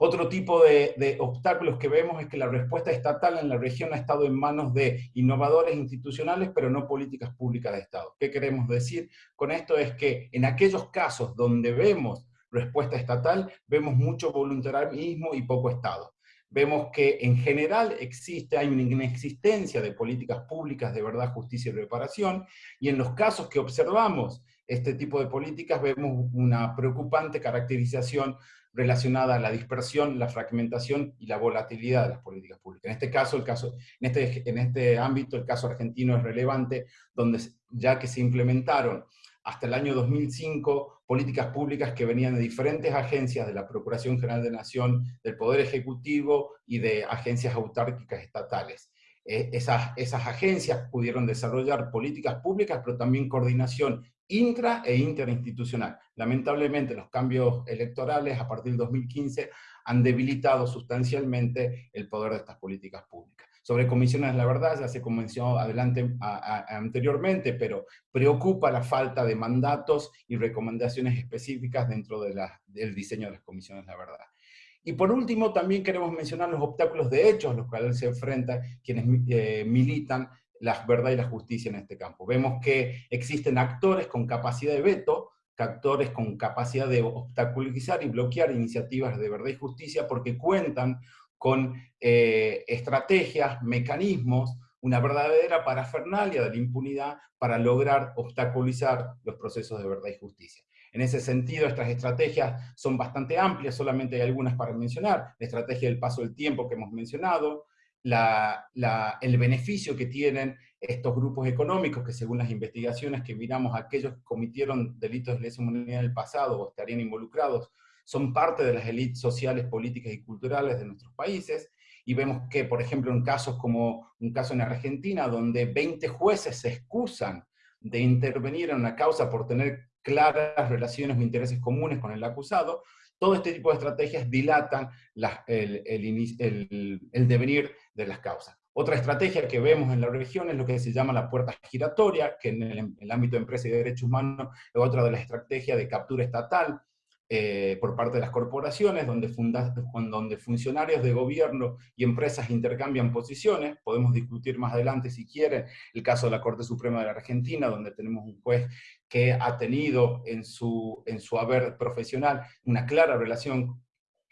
Otro tipo de, obstáculos que vemos es que la respuesta estatal en la región ha estado en manos de innovadores institucionales, pero no políticas públicas de Estado. ¿Qué queremos decir con esto? Es que en aquellos casos donde vemos respuesta estatal, vemos mucho voluntarismo y poco Estado. Vemos que en general existe, hay una inexistencia de políticas públicas de verdad, justicia y reparación, y en los casos que observamos este tipo de políticas vemos una preocupante caracterización relacionada a la dispersión, la fragmentación y la volatilidad de las políticas públicas. En este caso, el caso, en este, en este ámbito, el caso argentino es relevante, donde ya que se implementaron hasta el año 2005 políticas públicas que venían de diferentes agencias de la Procuración General de Nación, del Poder Ejecutivo y de agencias autárquicas estatales. Eh, esas, esas agencias pudieron desarrollar políticas públicas, pero también coordinación intra e interinstitucional. Lamentablemente los cambios electorales a partir del 2015 han debilitado sustancialmente el poder de estas políticas públicas. Sobre comisiones, la verdad, ya se convenció adelante, anteriormente, pero preocupa la falta de mandatos y recomendaciones específicas dentro de del diseño de las comisiones, la verdad. Y por último, también queremos mencionar los obstáculos de hechos, los cuales se enfrentan quienes eh, militan la verdad y la justicia en este campo. Vemos que existen actores con capacidad de veto, actores con capacidad de obstaculizar y bloquear iniciativas de verdad y justicia porque cuentan con eh, estrategias, mecanismos, una verdadera parafernalia de la impunidad para lograr obstaculizar los procesos de verdad y justicia. En ese sentido, estas estrategias son bastante amplias, solamente hay algunas para mencionar. La estrategia del paso del tiempo que hemos mencionado, el beneficio que tienen estos grupos económicos, que según las investigaciones que miramos, aquellos que cometieron delitos de lesa humanidad en el pasado o estarían involucrados, son parte de las élites sociales, políticas y culturales de nuestros países, y vemos que, por ejemplo, en casos como un caso en Argentina, donde 20 jueces se excusan de intervenir en una causa por tener claras relaciones o intereses comunes con el acusado, todo este tipo de estrategias dilatan el, devenir de las causas. Otra estrategia que vemos en la región es lo que se llama la puerta giratoria, que en el, en el ámbito de empresa y de derechos humanos es otra de las estrategias de captura estatal, eh, por parte de las corporaciones, donde, funcionarios de gobierno y empresas intercambian posiciones, podemos discutir más adelante si quieren, el caso de la Corte Suprema de la Argentina, donde tenemos un juez que ha tenido en su, en su haber profesional una clara relación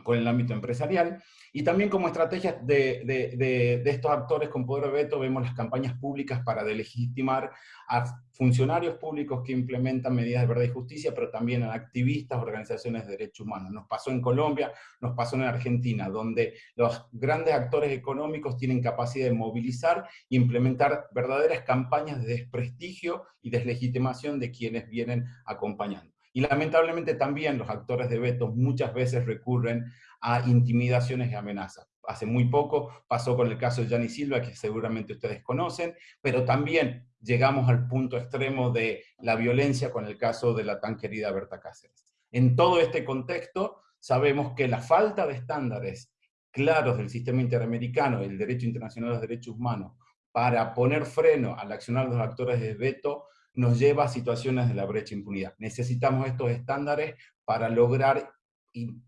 con el ámbito empresarial, y también como estrategia de, de, de, estos actores con poder de veto vemos las campañas públicas para delegitimar a funcionarios públicos que implementan medidas de verdad y justicia, pero también a activistas, organizaciones de derechos humanos. Nos pasó en Colombia, nos pasó en Argentina, donde los grandes actores económicos tienen capacidad de movilizar e implementar verdaderas campañas de desprestigio y deslegitimación de quienes vienen acompañando. Y lamentablemente también los actores de veto muchas veces recurren a intimidaciones y amenazas. Hace muy poco pasó con el caso de Gianni Silva, que seguramente ustedes conocen, pero también llegamos al punto extremo de la violencia con el caso de la tan querida Berta Cáceres. En todo este contexto, sabemos que la falta de estándares claros del sistema interamericano y el derecho internacional de los derechos humanos para poner freno al accionar de los actores de veto nos lleva a situaciones de la brecha impunidad. Necesitamos estos estándares para lograr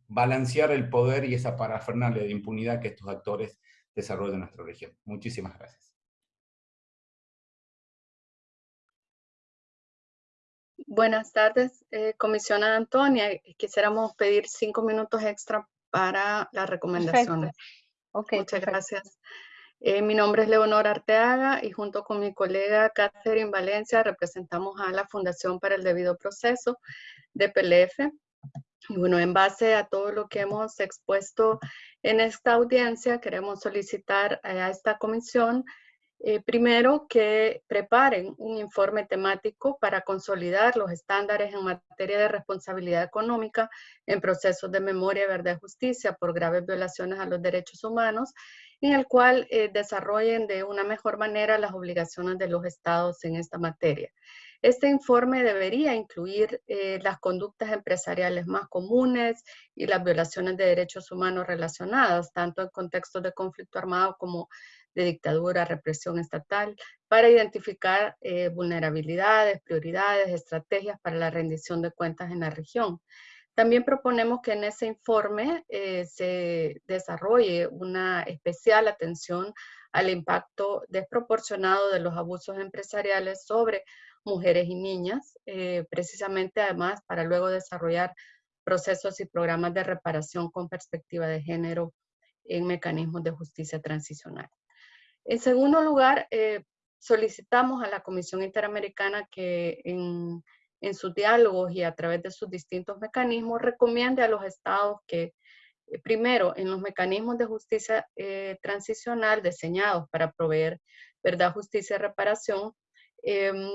balancear el poder y esa parafernalia de impunidad que estos actores desarrollan en nuestra región. Muchísimas gracias. Buenas tardes, eh, comisionada Antonia. Quisiéramos pedir cinco minutos extra para las recomendaciones. Muchas gracias. Eh, mi nombre es Leonor Arteaga y junto con mi colega Catherine Valencia representamos a la Fundación para el Debido Proceso de PLF. Y bueno, en base a todo lo que hemos expuesto en esta audiencia, queremos solicitar a esta comisión eh, primero, que preparen un informe temático para consolidar los estándares en materia de responsabilidad económica en procesos de memoria, verdad y justicia por graves violaciones a los derechos humanos, en el cual eh, desarrollen de una mejor manera las obligaciones de los estados en esta materia. Este informe debería incluir eh, las conductas empresariales más comunes y las violaciones de derechos humanos relacionadas, tanto en contextos de conflicto armado como de dictadura, represión estatal, para identificar eh, vulnerabilidades, prioridades, estrategias para la rendición de cuentas en la región. También proponemos que en ese informe eh, se desarrolle una especial atención al impacto desproporcionado de los abusos empresariales sobre mujeres y niñas, eh, precisamente además para luego desarrollar procesos y programas de reparación con perspectiva de género en mecanismos de justicia transicional. En segundo lugar, eh, solicitamos a la Comisión Interamericana que en, sus diálogos y a través de sus distintos mecanismos recomiende a los estados que, eh, primero, en los mecanismos de justicia eh, transicional diseñados para proveer verdad, justicia y reparación, em,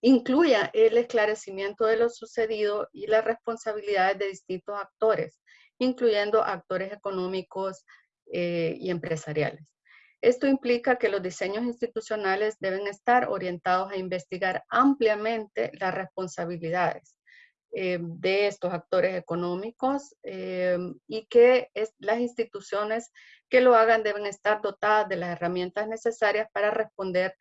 incluya el esclarecimiento de lo sucedido y las responsabilidades de distintos actores, incluyendo actores económicos y empresariales. Esto implica que los diseños institucionales deben estar orientados a investigar ampliamente las responsabilidades eh, de estos actores económicos eh, y que las instituciones que lo hagan deben estar dotadas de las herramientas necesarias para responder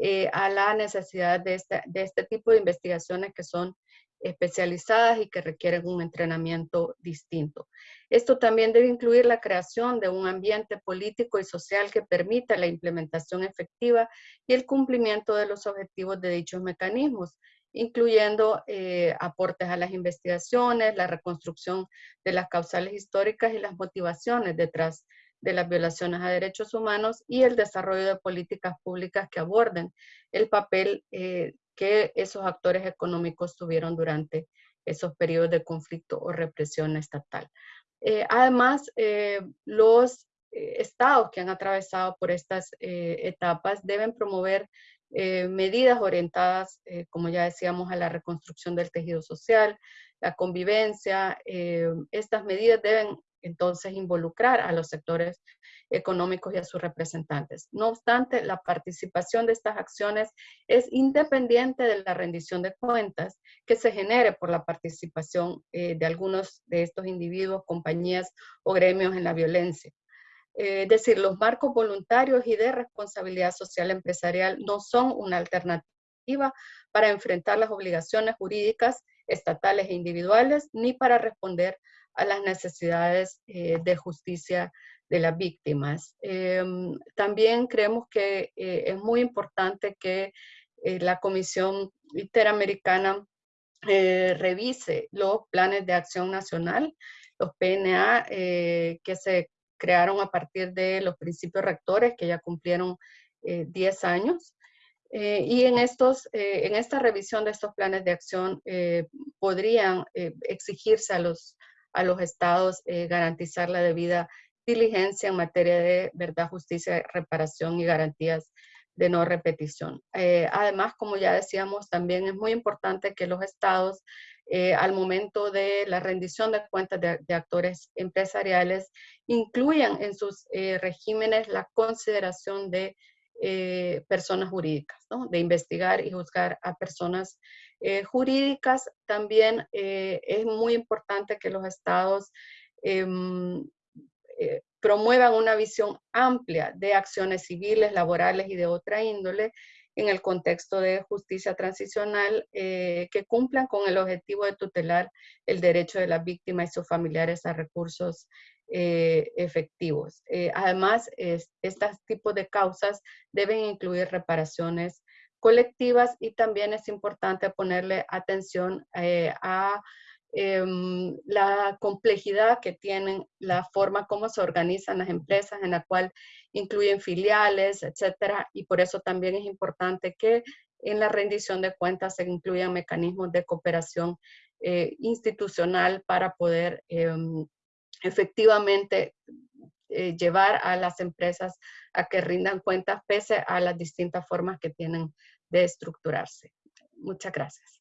eh, a la necesidad este, de este tipo de investigaciones que son especializadas y que requieren un entrenamiento distinto. Esto también debe incluir la creación de un ambiente político y social que permita la implementación efectiva y el cumplimiento de los objetivos de dichos mecanismos, incluyendo eh, aportes a las investigaciones, la reconstrucción de las causales históricas y las motivaciones detrás de las violaciones a derechos humanos y el desarrollo de políticas públicas que aborden el papel eh, que esos actores económicos tuvieron durante esos periodos de conflicto o represión estatal. Eh, además, eh, los eh, estados que han atravesado por estas etapas deben promover medidas orientadas, como ya decíamos, a la reconstrucción del tejido social, la convivencia. estas medidas deben entonces involucrar a los sectores económicos y a sus representantes. No obstante, la participación de estas acciones es independiente de la rendición de cuentas que se genere por la participación eh, de algunos de estos individuos, compañías o gremios en la violencia. Eh, es decir, los marcos voluntarios y de responsabilidad social empresarial no son una alternativa para enfrentar las obligaciones jurídicas estatales e individuales, ni para responder a las necesidades eh, de justicia de las víctimas. Em, también creemos que eh, es muy importante que eh, la Comisión Interamericana revise los planes de acción nacional, los PNA, que se crearon a partir de los principios rectores que ya cumplieron 10 años. y en, estos, en esta revisión de estos planes de acción podrían exigirse a los a los estados eh, garantizar la debida diligencia en materia de verdad, justicia, reparación y garantías de no repetición. Eh, además, como ya decíamos, también es muy importante que los estados, eh, al momento de la rendición de cuentas de, actores empresariales, incluyan en sus regímenes la consideración de personas jurídicas, de investigar y juzgar a personas eh, jurídicas, también eh, es muy importante que los estados em, eh, promuevan una visión amplia de acciones civiles, laborales y de otra índole en el contexto de justicia transicional que cumplan con el objetivo de tutelar el derecho de las víctimas y sus familiares a recursos efectivos. además, estos tipos de causas deben incluir reparaciones colectivas y también es importante ponerle atención eh, a em, la complejidad que tienen, la forma como se organizan las empresas en la cual incluyen filiales, etcétera, y por eso también es importante que en la rendición de cuentas se incluyan mecanismos de cooperación institucional para poder em, efectivamente llevar a las empresas a que rindan cuentas pese a las distintas formas que tienen de estructurarse. Muchas gracias.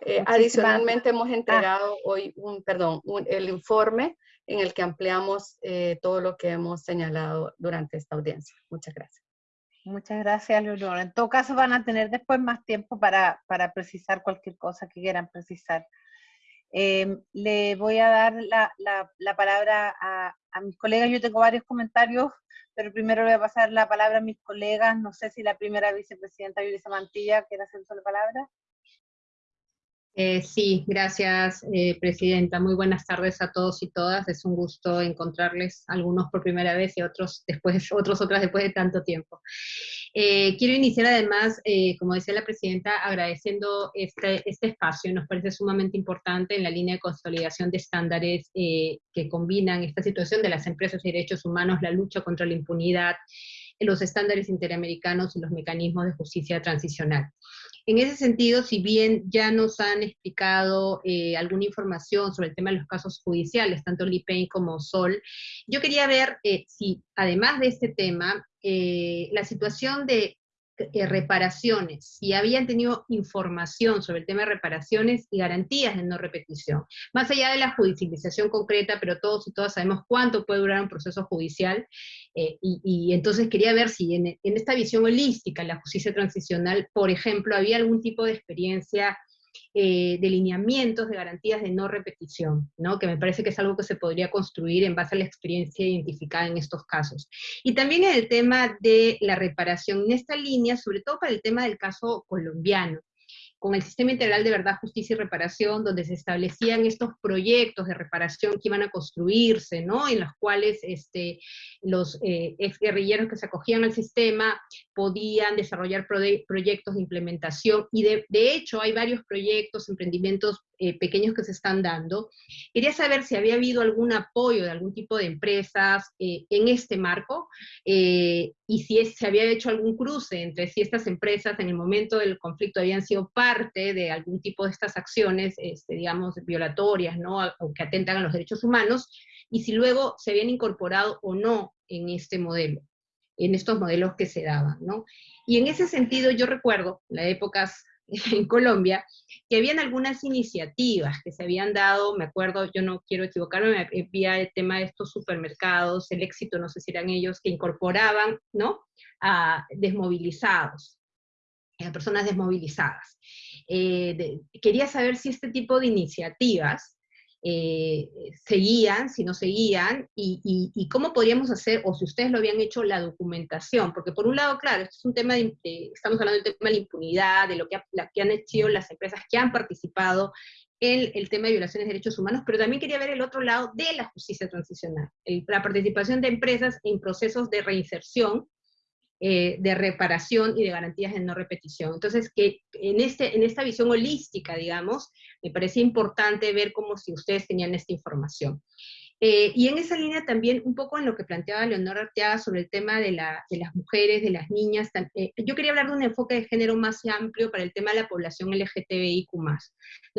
Eh, adicionalmente hemos ah. entregado hoy un, perdón, el informe en el que ampliamos eh, todo lo que hemos señalado durante esta audiencia. Muchas gracias. Muchas gracias, Leonora. En todo caso, van a tener después más tiempo para, para precisar cualquier cosa que quieran precisar. Em, le voy a dar la, la, la palabra a, mis colegas. Yo tengo varios comentarios, pero primero voy a pasar la palabra a mis colegas. No sé si la primera vicepresidenta Yulisa Mantilla quiere hacer la palabra. Eh, sí, gracias, eh, Presidenta. Muy buenas tardes a todos y todas. Es un gusto encontrarles, algunos por primera vez y otros después, (laughs) otros otras después de tanto tiempo. Eh, quiero iniciar además, como decía la Presidenta, agradeciendo este, este espacio. Nos parece sumamente importante en la línea de consolidación de estándares que combinan esta situación de las empresas y derechos humanos, la lucha contra la impunidad, los estándares interamericanos y los mecanismos de justicia transicional. En ese sentido, si bien ya nos han explicado eh, alguna información sobre el tema de los casos judiciales, tanto Lipain como Sol, yo quería ver eh, si, además de este tema, eh, la situación de eh, reparaciones, si habían tenido información sobre el tema de reparaciones y garantías de no repetición. Más allá de la judicialización concreta, pero todos y todas sabemos cuánto puede durar un proceso judicial, eh, y, entonces quería ver si en, esta visión holística, la justicia transicional, por ejemplo, había algún tipo de experiencia eh, de lineamientos, de garantías de no repetición, ¿no? que me parece que es algo que se podría construir en base a la experiencia identificada en estos casos. Y también en el tema de la reparación, en esta línea, sobre todo para el tema del caso colombiano con el Sistema Integral de Verdad, Justicia y Reparación, donde se establecían estos proyectos de reparación que iban a construirse, ¿no? En los cuales este, los eh, ex guerrilleros que se acogían al sistema podían desarrollar proyectos de implementación, y de, hecho hay varios proyectos, emprendimientos eh, pequeños que se están dando. Quería saber si había habido algún apoyo de algún tipo de empresas eh, en este marco eh, y si se había hecho algún cruce entre si estas empresas en el momento del conflicto habían sido parte de algún tipo de estas acciones, este, digamos, violatorias, ¿no? o que atentan a los derechos humanos, y si luego se habían incorporado o no en este modelo en estos modelos que se daban, ¿no? Y en ese sentido yo recuerdo, en las épocas (laughs) en Colombia, que habían algunas iniciativas que se habían dado, me acuerdo, yo no quiero equivocarme, me vía el tema de estos supermercados, el éxito, no sé si eran ellos, que incorporaban, ¿no?, a desmovilizados, a personas desmovilizadas. Eh, quería saber si este tipo de iniciativas eh, seguían, si no seguían, y, cómo podríamos hacer, o si ustedes lo habían hecho, la documentación, porque por un lado, claro, es un tema de, estamos hablando del tema de la impunidad, de lo que, que han hecho las empresas que han participado en el tema de violaciones de derechos humanos, pero también quería ver el otro lado de la justicia transicional, la participación de empresas en procesos de reinserción, eh, de reparación y de garantías de no repetición. Entonces, que en, este, en esta visión holística, digamos, me parece importante ver cómo si ustedes tenían esta información. Eh, y en esa línea también, un poco en lo que planteaba Leonor Arteaga sobre el tema de, la, de las mujeres, de las niñas, eh, yo quería hablar de un enfoque de género más amplio para el tema de la población LGTBIQ+.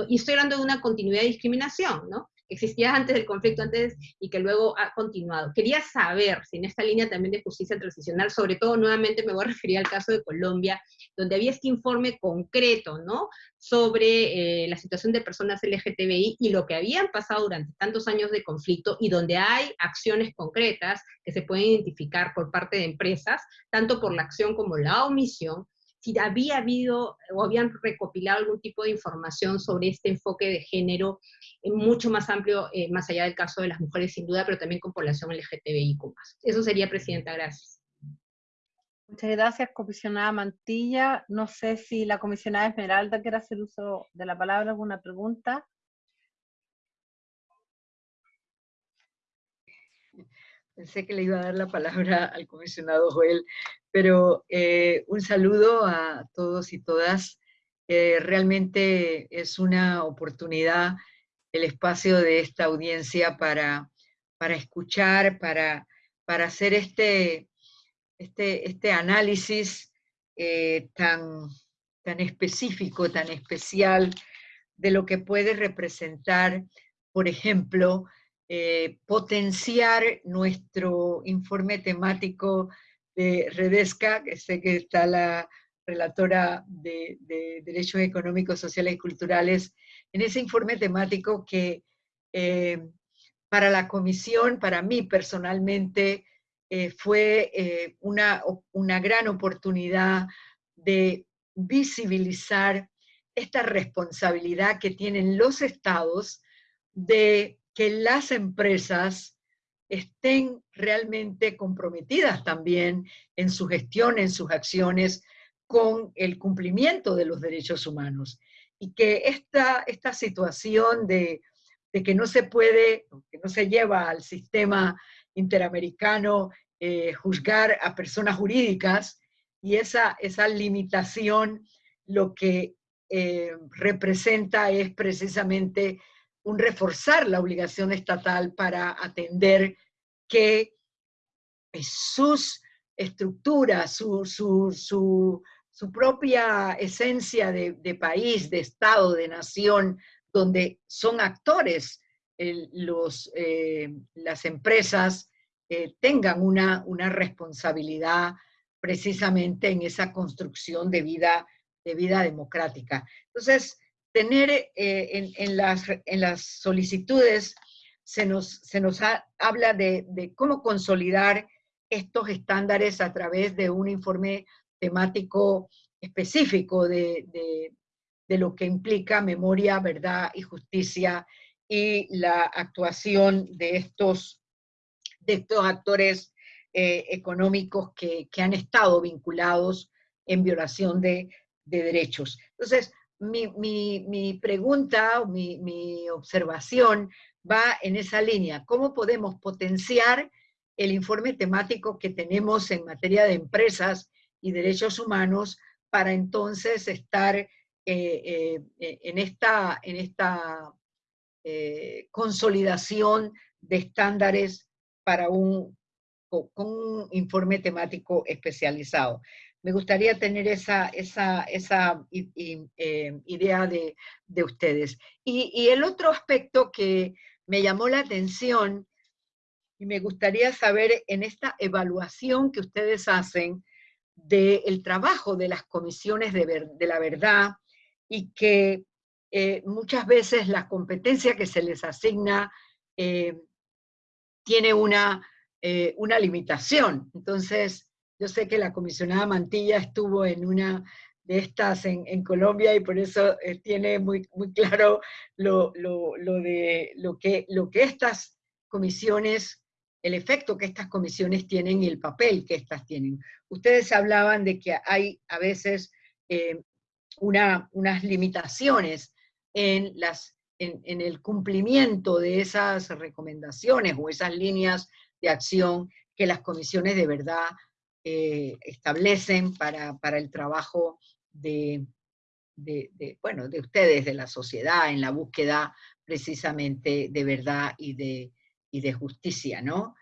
Y estoy hablando de una continuidad de discriminación, ¿no? Existía antes del conflicto antes y que luego ha continuado. Quería saber si en esta línea también de justicia transicional, sobre todo nuevamente me voy a referir al caso de Colombia, donde había este informe concreto, ¿no? Sobre eh, la situación de personas LGTBI y lo que habían pasado durante tantos años de conflicto y donde hay acciones concretas que se pueden identificar por parte de empresas, tanto por la acción como la omisión, si había habido o habían recopilado algún tipo de información sobre este enfoque de género eh, mucho más amplio, eh, más allá del caso de las mujeres sin duda, pero también con población LGTBIQ+. Eso sería, Presidenta, gracias. Muchas gracias, comisionada Mantilla. No sé si la comisionada Esmeralda quiere hacer uso de la palabra, alguna pregunta. Pensé que le iba a dar la palabra al comisionado Joel, pero eh, un saludo a todos y todas. realmente es una oportunidad el espacio de esta audiencia para, para escuchar, para, para hacer este, este, este análisis eh, tan, tan específico, tan especial de lo que puede representar, por ejemplo, eh, potenciar nuestro informe temático de Redesca, que sé que está la relatora de, Derechos Económicos, Sociales y Culturales, en ese informe temático que eh, para la comisión, para mí personalmente, eh, fue una, una gran oportunidad de visibilizar esta responsabilidad que tienen los estados de que las empresas estén realmente comprometidas también en su gestión, en sus acciones, con el cumplimiento de los derechos humanos. Y que esta, esta situación de, que no se puede, que no se lleva al sistema interamericano eh, juzgar a personas jurídicas, y esa, esa limitación lo que eh, representa es precisamente un reforzar la obligación estatal para atender que sus estructuras, su, su, su, propia esencia de, país, de Estado, de nación, donde son actores los, eh, las empresas, eh, tengan una, una responsabilidad precisamente en esa construcción de vida, de vida democrática. Entonces, tener eh, en, las, en las solicitudes se nos, se nos habla de, cómo consolidar estos estándares a través de un informe temático específico de, lo que implica memoria, verdad y justicia y la actuación de estos, de estos actores eh, económicos que, han estado vinculados en violación de, de derechos. Entonces, mi, pregunta o mi, observación va en esa línea. ¿Cómo podemos potenciar el informe temático que tenemos en materia de empresas y derechos humanos para entonces estar eh, eh, en esta, en esta eh, consolidación de estándares para con un informe temático especializado? Me gustaría tener esa, eh, idea de, de ustedes. Y, el otro aspecto que me llamó la atención y me gustaría saber en esta evaluación que ustedes hacen del trabajo de las comisiones de, de la verdad y que eh, muchas veces la competencia que se les asigna eh, tiene una, una limitación. Entonces, yo sé que la comisionada Mantilla estuvo en una de estas en, Colombia y por eso eh, tiene muy, muy claro lo, de, lo, que, lo que estas comisiones, el efecto que estas comisiones tienen y el papel que estas tienen. Ustedes hablaban de que hay a veces eh, una, unas limitaciones en, las, en el cumplimiento de esas recomendaciones o esas líneas de acción que las comisiones de verdad eh, establecen para, el trabajo de, bueno, de ustedes, de la sociedad, en la búsqueda precisamente de verdad y de, de justicia, ¿no?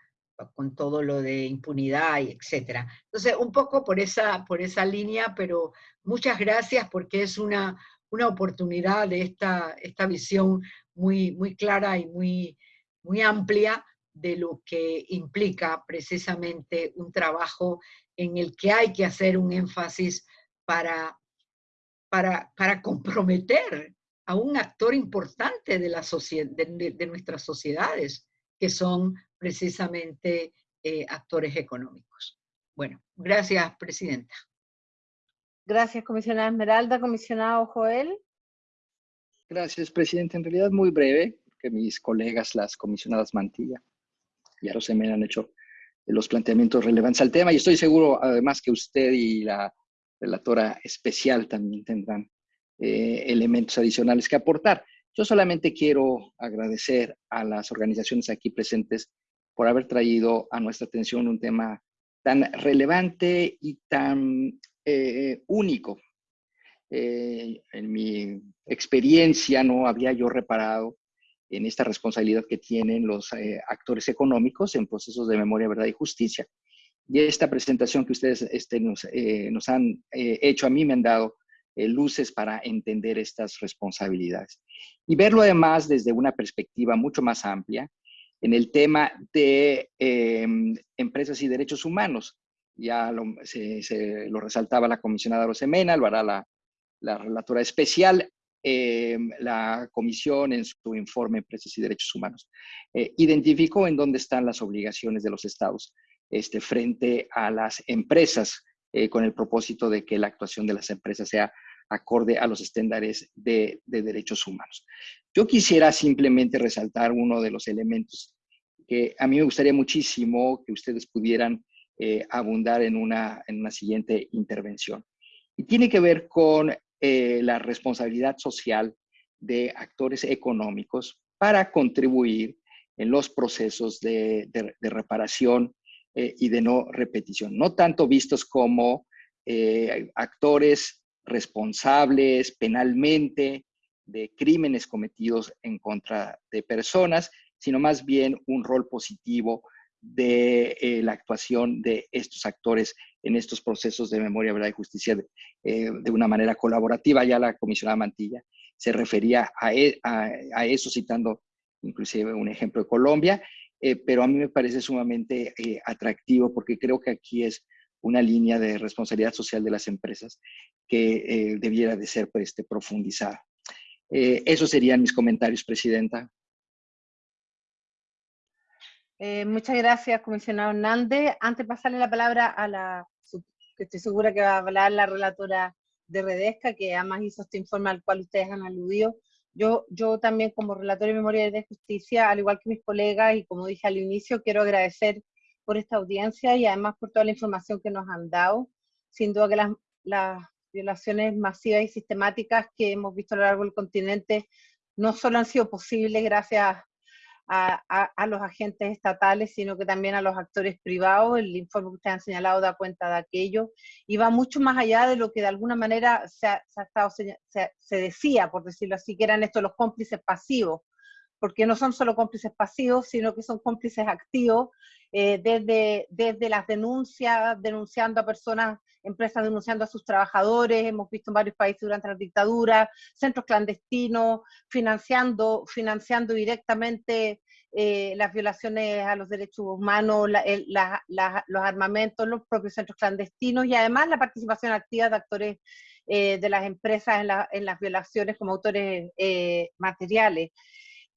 Con todo lo de impunidad y etcétera. Entonces, un poco por esa, por esa línea, pero muchas gracias porque es una, una oportunidad de esta, esta visión muy, muy clara y muy, muy amplia de lo que implica precisamente un trabajo en el que hay que hacer un énfasis para, para, para comprometer a un actor importante de, la de, de, nuestras sociedades, que son precisamente eh, actores económicos. Bueno, gracias, Presidenta. Gracias, comisionada Esmeralda. Comisionado Joel. Gracias, Presidente. En realidad muy breve, que mis colegas, las comisionadas Mantilla, ya se me han hecho los planteamientos relevantes al tema y estoy seguro además que usted y la relatora especial también tendrán eh, elementos adicionales que aportar. Yo solamente quiero agradecer a las organizaciones aquí presentes por haber traído a nuestra atención un tema tan relevante y tan eh, único. Eh, en mi experiencia no había yo reparado en esta responsabilidad que tienen los eh, actores económicos en procesos de memoria, verdad y justicia. Y esta presentación que ustedes este, nos, eh, han eh, hecho a mí me han dado luces para entender estas responsabilidades. Y verlo además desde una perspectiva mucho más amplia en el tema de em, empresas y derechos humanos. Ya lo, se, lo resaltaba la comisionada Rosemena, lo hará la, la relatora especial, em, la comisión en su informe Empresas y Derechos Humanos. Eh, identificó en dónde están las obligaciones de los estados este, frente a las empresas eh, con el propósito de que la actuación de las empresas sea acorde a los estándares de, derechos humanos. Yo quisiera simplemente resaltar uno de los elementos que a mí me gustaría muchísimo que ustedes pudieran eh, abundar en una, en una siguiente intervención. Y tiene que ver con eh, la responsabilidad social de actores económicos para contribuir en los procesos de, reparación eh, y de no repetición. No tanto vistos como actores responsables penalmente de crímenes cometidos en contra de personas, sino más bien un rol positivo de eh, la actuación de estos actores en estos procesos de memoria, verdad y justicia de, eh, una manera colaborativa. Ya la comisionada Mantilla se refería a, e, eso, citando inclusive un ejemplo de Colombia, eh, pero a mí me parece sumamente atractivo porque creo que aquí es una línea de responsabilidad social de las empresas que eh, debiera de ser pues, este, profundizada. Eh, esos serían mis comentarios, Presidenta. Eh, muchas gracias, comisionado Hernández. Antes de pasarle la palabra a la, que estoy segura que va a hablar la relatora de Redesca, que además hizo este informe al cual ustedes han aludido, yo, yo también como relator de memoria de justicia, al igual que mis colegas, y como dije al inicio, quiero agradecer por esta audiencia y además por toda la información que nos han dado. Sin duda que las, las violaciones masivas y sistemáticas que hemos visto a lo largo del continente no solo han sido posibles gracias a, los agentes estatales, sino que también a los actores privados. El informe que ustedes han señalado da cuenta de aquello y va mucho más allá de lo que de alguna manera se, ha, estado, se, decía, por decirlo así, que eran estos los cómplices pasivos, porque no son solo cómplices pasivos, sino que son cómplices activos eh, desde, desde las denuncias, denunciando a personas, empresas denunciando a sus trabajadores, hemos visto en varios países durante la dictadura, centros clandestinos, financiando, financiando directamente eh, las violaciones a los derechos humanos, los armamentos, los propios centros clandestinos y además la participación activa de actores eh, de las empresas en, en, las violaciones como autores materiales.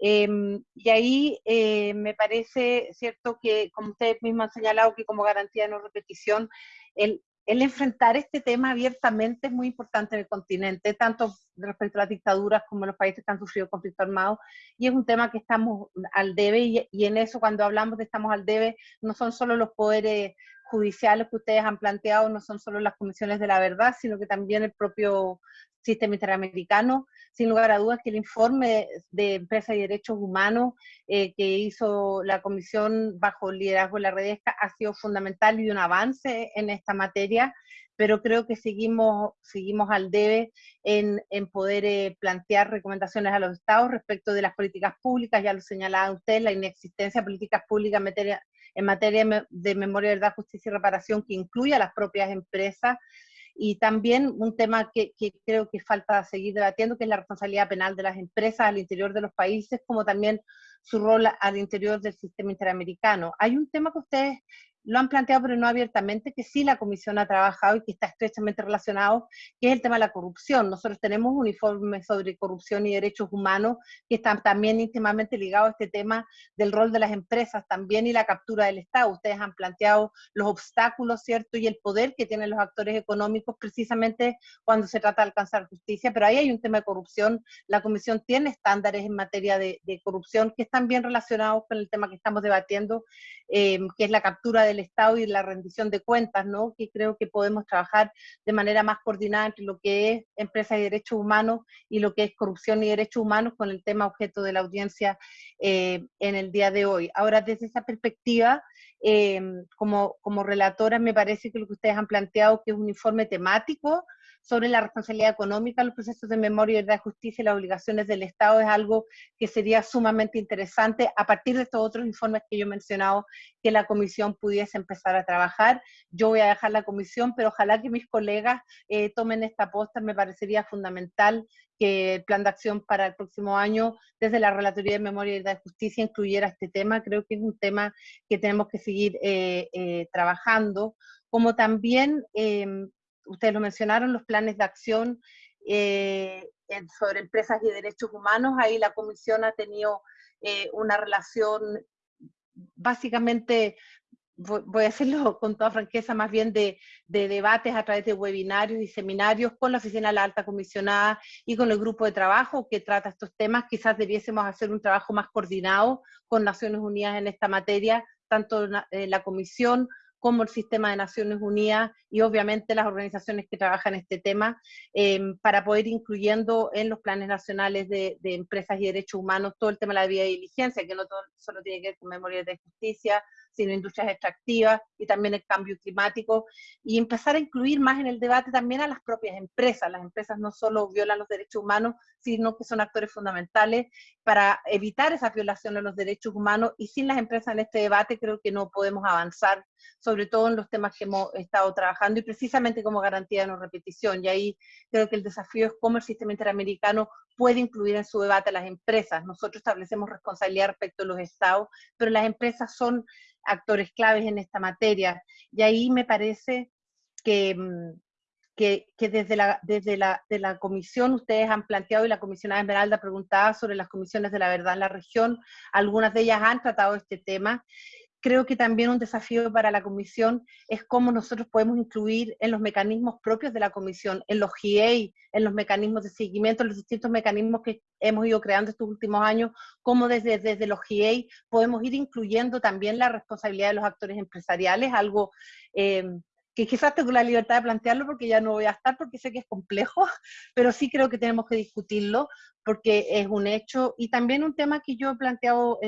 Em, y ahí eh, me parece cierto que, como ustedes mismos han señalado, que como garantía de no repetición, el, el enfrentar este tema abiertamente es muy importante en el continente, tanto respecto a las dictaduras como en los países que han sufrido conflicto armado, y es un tema que estamos al debe, y, y, en eso cuando hablamos de estamos al debe, no son solo los poderes judiciales que ustedes han planteado, no son solo las comisiones de la verdad, sino que también el propio sistema interamericano, sin lugar a dudas que el informe de Empresa y Derechos Humanos eh, que hizo la Comisión bajo el liderazgo de la Redesca ha sido fundamental y un avance en esta materia, pero creo que seguimos, seguimos al debe en, en poder eh, plantear recomendaciones a los estados respecto de las políticas públicas, ya lo señalaba usted, la inexistencia de políticas públicas en materia, en materia de memoria, verdad, justicia y reparación que incluya a las propias empresas, y también un tema que, creo que falta seguir debatiendo, que es la responsabilidad penal de las empresas al interior de los países, como también su rol al interior del sistema interamericano. Hay un tema que ustedes lo han planteado, pero no abiertamente, que sí la Comisión ha trabajado y que está estrechamente relacionado, que es el tema de la corrupción. Nosotros tenemos un informe sobre corrupción y derechos humanos que está también íntimamente ligado a este tema del rol de las empresas también y la captura del Estado. Ustedes han planteado los obstáculos, ¿cierto? Y el poder que tienen los actores económicos precisamente cuando se trata de alcanzar justicia, pero ahí hay un tema de corrupción. La Comisión tiene estándares en materia de, corrupción que están bien relacionados con el tema que estamos debatiendo, eh, que es la captura de Estado y la rendición de cuentas, ¿no? que creo que podemos trabajar de manera más coordinada entre lo que es empresa y derechos humanos y lo que es corrupción y derechos humanos con el tema objeto de la audiencia eh, en el día de hoy. Ahora, desde esa perspectiva, eh, como, como relatora, me parece que lo que ustedes han planteado, que es un informe temático, sobre la responsabilidad económica, los procesos de memoria y de justicia y las obligaciones del Estado es algo que sería sumamente interesante a partir de estos otros informes que yo he mencionado que la comisión pudiese empezar a trabajar. Yo voy a dejar la comisión, pero ojalá que mis colegas eh, tomen esta posta, me parecería fundamental que el plan de acción para el próximo año, desde la Relatoría de Memoria y de Justicia, incluyera este tema. Creo que es un tema que tenemos que seguir eh, eh, trabajando, como también, em, ustedes lo mencionaron, los planes de acción eh, sobre empresas y derechos humanos. Ahí la Comisión ha tenido una relación básicamente voy a hacerlo (laughs) con toda franqueza, más bien de, debates a través de webinarios y seminarios con la Oficina de la Alta Comisionada y con el grupo de trabajo que trata estos temas. Quizás debiésemos hacer un trabajo más coordinado con Naciones Unidas en esta materia, tanto la, eh, la Comisión como el sistema de Naciones Unidas y obviamente las organizaciones que trabajan este tema, em, para poder incluyendo en los planes nacionales de, empresas y derechos humanos todo el tema de la vida y diligencia, que no solo tiene que ver con memoria de justicia, sino industrias extractivas y también el cambio climático, y empezar a incluir más en el debate también a las propias empresas. Las empresas no solo violan los derechos humanos, sino que son actores fundamentales para evitar esa violación de los derechos humanos, y sin las empresas en este debate creo que no podemos avanzar, sobre todo en los temas que hemos estado trabajando, y precisamente como garantía de no repetición. Y ahí creo que el desafío es cómo el sistema interamericano puede incluir en su debate a las empresas. Nosotros establecemos responsabilidad respecto a los estados, pero las empresas son actores claves en esta materia. Y ahí me parece que, mm, que, desde, la, desde la, de la comisión ustedes han planteado y la comisionada Esmeralda preguntaba sobre las comisiones de la verdad en la región, algunas de ellas han tratado este tema creo que también un desafío para la Comisión es cómo nosotros podemos incluir en los mecanismos propios de la Comisión, en los GA, en los mecanismos de seguimiento, en los distintos mecanismos que hemos ido creando estos últimos años, cómo desde, desde los GA podemos ir incluyendo también la responsabilidad de los actores empresariales, algo eh, que quizás tengo la libertad de plantearlo porque ya no voy a estar porque sé que es complejo, (laughs) pero sí creo que tenemos que discutirlo porque es un hecho. Y también un tema que yo he planteado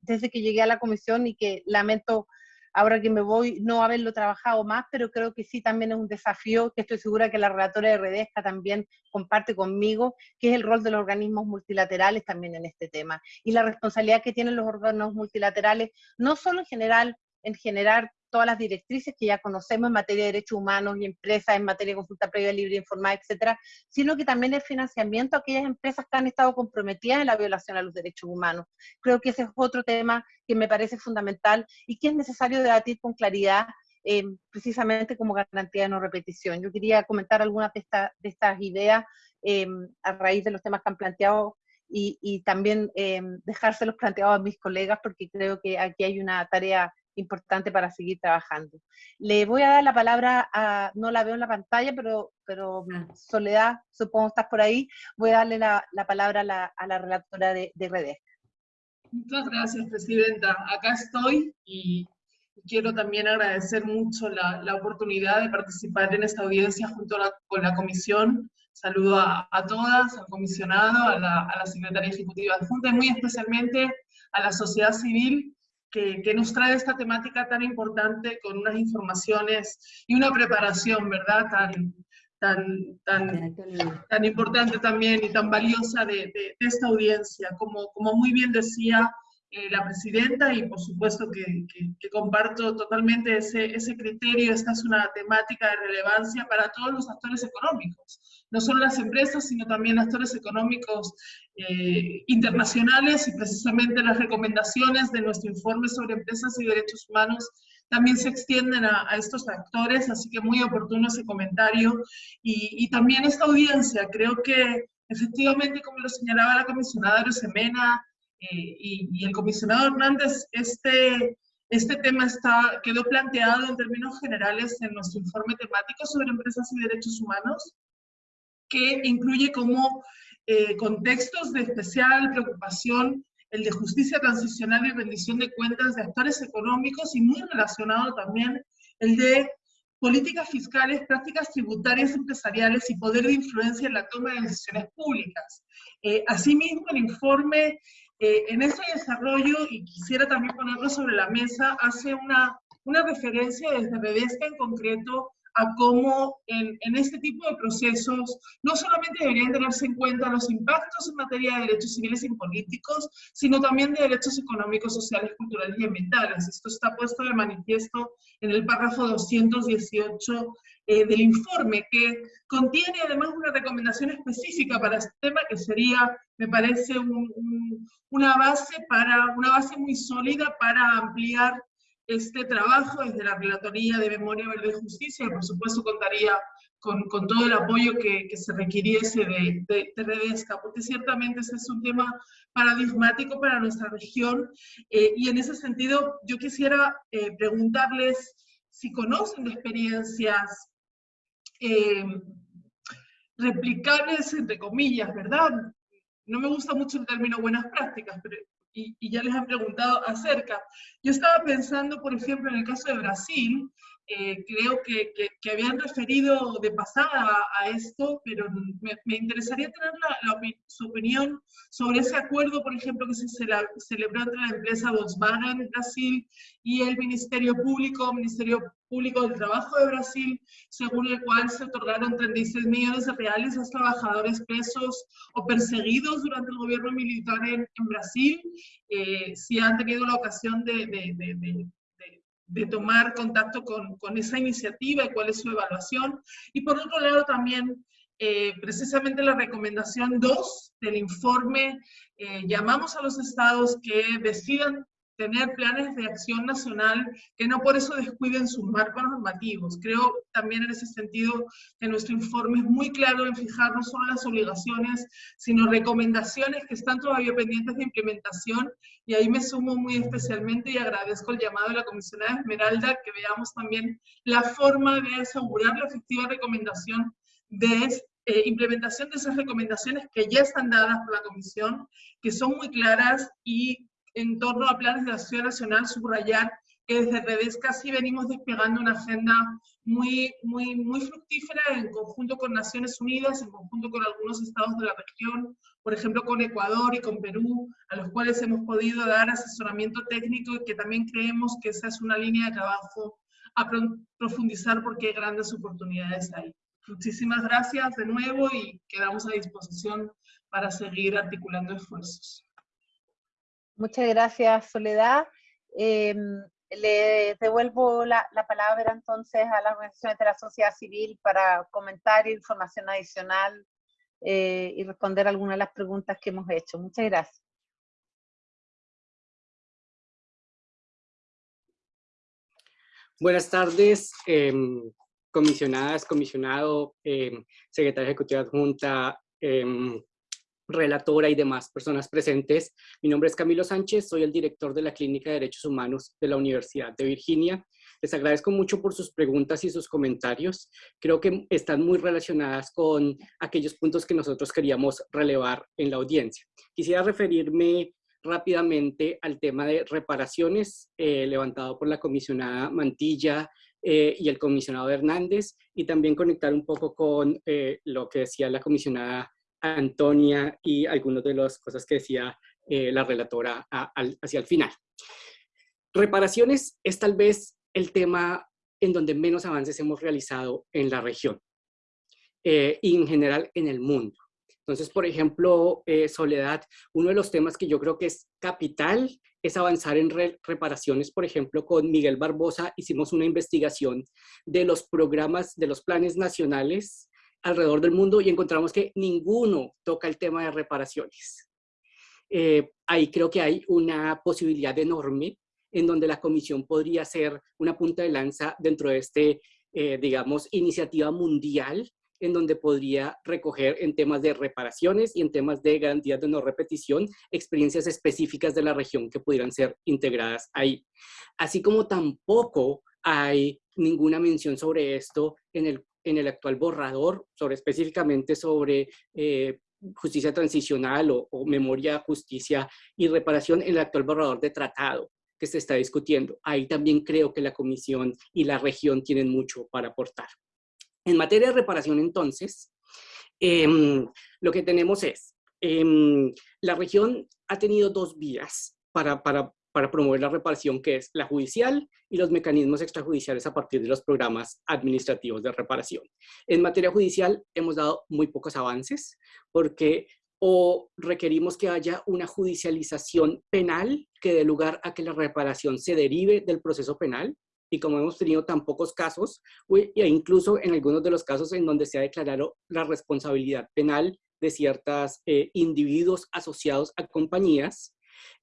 desde que llegué a la comisión y que lamento ahora que me voy no haberlo trabajado más, pero creo que sí también es un desafío que estoy segura que la relatora de Redesca también comparte conmigo, que es el rol de los organismos multilaterales también en este tema. Y la responsabilidad que tienen los órganos multilaterales, no solo en general en generar todas las directrices que ya conocemos en materia de derechos humanos y empresas, en materia de consulta previa libre informada, etcétera, sino que también el financiamiento a aquellas empresas que han estado comprometidas en la violación a los derechos humanos. Creo que ese es otro tema que me parece fundamental y que es necesario debatir con claridad eh, precisamente como garantía de no repetición. Yo quería comentar algunas de, de estas ideas eh, a raíz de los temas que han planteado y, y también eh, dejárselos planteados a mis colegas porque creo que aquí hay una tarea importante para seguir trabajando. Le voy a dar la palabra a, no la veo en la pantalla, pero, pero mm, Soledad, supongo estás por ahí, voy a darle la, la palabra a la, a la, relatora de, de redes. Muchas gracias, Presidenta. Acá estoy y quiero también agradecer mucho la, la oportunidad de participar en esta audiencia junto con la Comisión. Saludo a, a todas, al comisionado, a la, a la Secretaría Ejecutiva adjunta y muy especialmente a la sociedad civil que, nos trae esta temática tan importante con unas informaciones y una preparación, ¿verdad? Tan, tan, tan, tan importante también y tan valiosa de, de, esta audiencia. Como, como muy bien decía eh, la presidenta y por supuesto que, que, comparto totalmente ese, ese criterio, esta es una temática de relevancia para todos los actores económicos, no solo las empresas, sino también actores económicos eh, internacionales y precisamente las recomendaciones de nuestro informe sobre empresas y derechos humanos también se extienden a, a estos actores, así que muy oportuno ese comentario. Y, y también esta audiencia, creo que efectivamente, como lo señalaba la comisionada Rosemena, eh, y, el comisionado Hernández, este, este tema está, quedó planteado en términos generales en nuestro informe temático sobre empresas y derechos humanos, que incluye como eh, contextos de especial preocupación el de justicia transicional y rendición de cuentas de actores económicos y muy relacionado también el de políticas fiscales, prácticas tributarias empresariales y poder de influencia en la toma de decisiones públicas. Eh, asimismo, el informe eh, en ese desarrollo, y quisiera también ponerlo sobre la mesa, hace una, una referencia desde Redesca en concreto a cómo en, en, este tipo de procesos no solamente deberían tenerse en cuenta los impactos en materia de derechos civiles y políticos, sino también de derechos económicos, sociales, culturales y ambientales. Esto está puesto de manifiesto en el párrafo 218 eh, del informe, que contiene además una recomendación específica para este tema, que sería, me parece, una, base para, una base muy sólida para ampliar este trabajo desde la Relatoría de Memoria, Verdad y Justicia, por supuesto contaría con, con todo el apoyo que, que se requiriese de, de, de, Redesca, porque ciertamente ese es un tema paradigmático para nuestra región, eh, y en ese sentido yo quisiera eh, preguntarles si conocen experiencias eh, replicables, entre comillas, ¿verdad? No me gusta mucho el término buenas prácticas, pero y, ya les han preguntado acerca. Yo estaba pensando, por ejemplo, en el caso de Brasil, eh, creo que, que, habían referido de pasada a, esto, pero me, interesaría tener la, su opinión sobre ese acuerdo, por ejemplo, que se celebró entre la empresa Volkswagen Brasil y el Ministerio Público, Ministerio Público del Trabajo de Brasil, según el cual se otorgaron 36 millones de reales a trabajadores presos o perseguidos durante el gobierno militar en, en Brasil. Eh, si han tenido la ocasión de, de, de, de tomar contacto con, con, esa iniciativa y cuál es su evaluación. Y por otro lado también, eh, precisamente la recomendación 2 del informe, eh, llamamos a los estados que decidan tener planes de acción nacional que no por eso descuiden sus marcos normativos. Creo también en ese sentido que nuestro informe es muy claro en fijar no solo las obligaciones, sino recomendaciones que están todavía pendientes de implementación y ahí me sumo muy especialmente y agradezco el llamado de la comisionada Esmeralda que veamos también la forma de asegurar la efectiva recomendación de eh, implementación de esas recomendaciones que ya están dadas por la Comisión, que son muy claras y en torno a planes de acción nacional, subrayar que desde Redes casi venimos desplegando una agenda muy, muy, muy fructífera en conjunto con Naciones Unidas, en conjunto con algunos estados de la región, por ejemplo con Ecuador y con Perú, a los cuales hemos podido dar asesoramiento técnico y que también creemos que esa es una línea de trabajo a profundizar porque hay grandes oportunidades ahí. Muchísimas gracias de nuevo y quedamos a disposición para seguir articulando esfuerzos. Muchas gracias, Soledad. Em, le devuelvo la, palabra entonces a las organizaciones de la sociedad civil para comentar información adicional eh, y responder algunas de las preguntas que hemos hecho. Muchas gracias. Buenas tardes, em, comisionadas, comisionado, eh, secretaria ejecutiva adjunta, relatora y demás personas presentes. Mi nombre es Camilo Sánchez, soy el director de la Clínica de Derechos Humanos de la Universidad de Virginia. Les agradezco mucho por sus preguntas y sus comentarios. Creo que están muy relacionadas con aquellos puntos que nosotros queríamos relevar en la audiencia. Quisiera referirme rápidamente al tema de reparaciones eh, levantado por la comisionada Mantilla eh, y el comisionado Hernández y también conectar un poco con eh, lo que decía la comisionada Antonia y algunas de las cosas que decía eh, la relatora hacia el final. Reparaciones es tal vez el tema en donde menos avances hemos realizado en la región eh, y en general en el mundo. Entonces, por ejemplo, eh, Soledad, uno de los temas que yo creo que es capital es avanzar en reparaciones. Por ejemplo, con Miguel Barbosa hicimos una investigación de los programas, de los planes nacionales alrededor del mundo y encontramos que ninguno toca el tema de reparaciones. Eh, ahí creo que hay una posibilidad enorme en donde la comisión podría ser una punta de lanza dentro de este, eh, digamos, iniciativa mundial en donde podría recoger en temas de reparaciones y en temas de garantías de no repetición experiencias específicas de la región que pudieran ser integradas ahí. Así como tampoco hay ninguna mención sobre esto en el en el actual borrador, sobre específicamente sobre eh, justicia transicional o, memoria, justicia y reparación en el actual borrador de tratado que se está discutiendo. Ahí también creo que la Comisión y la región tienen mucho para aportar. En materia de reparación, entonces, em, lo que tenemos es, em, la región ha tenido dos vías para, para, para promover la reparación que es la judicial y los mecanismos extrajudiciales a partir de los programas administrativos de reparación. En materia judicial hemos dado muy pocos avances porque o requerimos que haya una judicialización penal que dé lugar a que la reparación se derive del proceso penal, y como hemos tenido tan pocos casos, e incluso en algunos de los casos en donde se ha declarado la responsabilidad penal de ciertos eh, individuos asociados a compañías,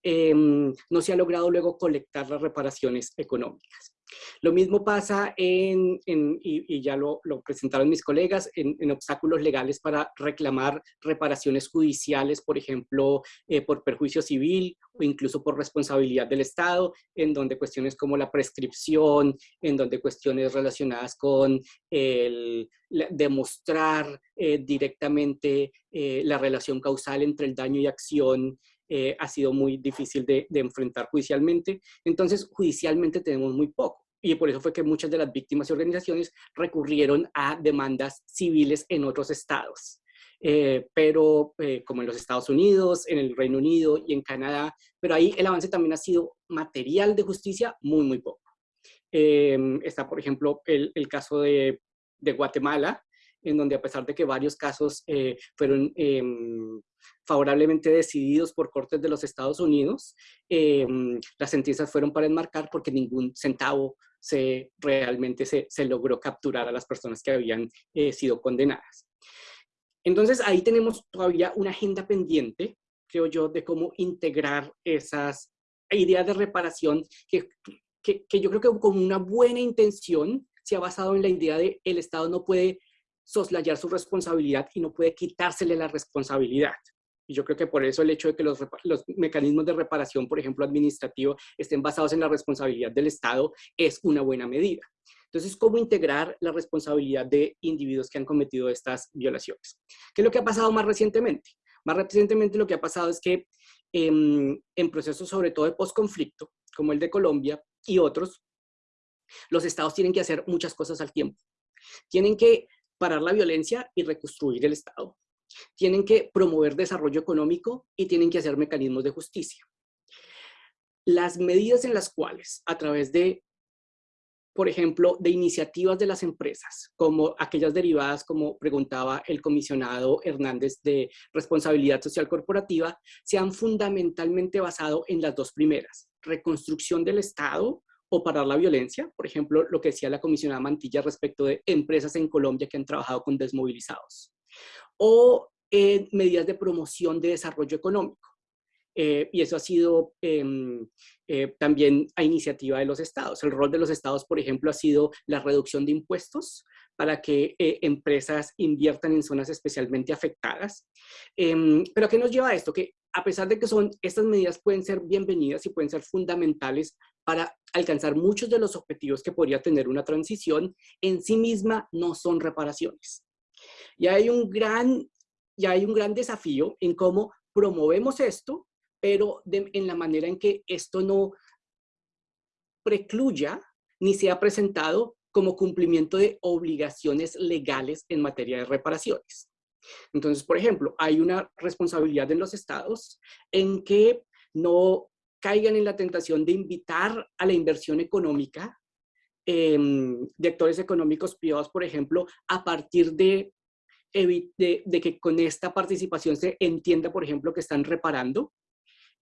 em, no se ha logrado luego colectar las reparaciones económicas. Lo mismo pasa en, y, ya lo, presentaron mis colegas, en, obstáculos legales para reclamar reparaciones judiciales, por ejemplo, eh, por perjuicio civil o incluso por responsabilidad del Estado, en donde cuestiones como la prescripción, en donde cuestiones relacionadas con el, demostrar eh, directamente eh, la relación causal entre el daño y acción ha sido muy difícil de, de, enfrentar judicialmente. Entonces, judicialmente tenemos muy poco y por eso fue que muchas de las víctimas y organizaciones recurrieron a demandas civiles en otros estados. Eh, pero eh, como en los Estados Unidos, en el Reino Unido y en Canadá, pero ahí el avance también ha sido material de justicia muy, muy poco. Em, está, por ejemplo, el, el caso de, de, Guatemala, en donde a pesar de que varios casos eh, fueron em, favorablemente decididos por cortes de los Estados Unidos, em, las sentencias fueron para enmarcar porque ningún centavo se, realmente se, se logró capturar a las personas que habían eh, sido condenadas. Entonces ahí tenemos todavía una agenda pendiente, creo yo, de cómo integrar esas ideas de reparación que, que, que yo creo que con una buena intención se ha basado en la idea de el Estado no puede soslayar su responsabilidad y no puede quitársele la responsabilidad. Y yo creo que por eso el hecho de que los, los, mecanismos de reparación, por ejemplo, administrativo, estén basados en la responsabilidad del Estado es una buena medida. Entonces, ¿cómo integrar la responsabilidad de individuos que han cometido estas violaciones? ¿Qué es lo que ha pasado más recientemente? Más recientemente lo que ha pasado es que en, en procesos sobre todo de posconflicto, como el de Colombia y otros, los estados tienen que hacer muchas cosas al tiempo. Tienen que parar la violencia y reconstruir el Estado tienen que promover desarrollo económico y tienen que hacer mecanismos de justicia. Las medidas en las cuales, a través de, por ejemplo, de iniciativas de las empresas, como aquellas derivadas, como preguntaba el comisionado Hernández, de responsabilidad social corporativa, se han fundamentalmente basado en las dos primeras, reconstrucción del Estado o parar la violencia, por ejemplo, lo que decía la comisionada Mantilla respecto de empresas en Colombia que han trabajado con desmovilizados o en medidas de promoción de desarrollo económico. Eh, y eso ha sido em, eh, también a iniciativa de los estados. El rol de los estados, por ejemplo, ha sido la reducción de impuestos para que eh, empresas inviertan en zonas especialmente afectadas. Em, pero ¿a qué nos lleva esto? Que a pesar de que son, estas medidas pueden ser bienvenidas y pueden ser fundamentales para alcanzar muchos de los objetivos que podría tener una transición, en sí misma no son reparaciones. Y hay un gran, ya hay un gran desafío en cómo promovemos esto, pero en la manera en que esto no precluya ni sea presentado como cumplimiento de obligaciones legales en materia de reparaciones. Entonces, por ejemplo, hay una responsabilidad en los estados en que no caigan en la tentación de invitar a la inversión económica em, de actores económicos privados, por ejemplo, a partir de de, que con esta participación se entienda, por ejemplo, que están reparando,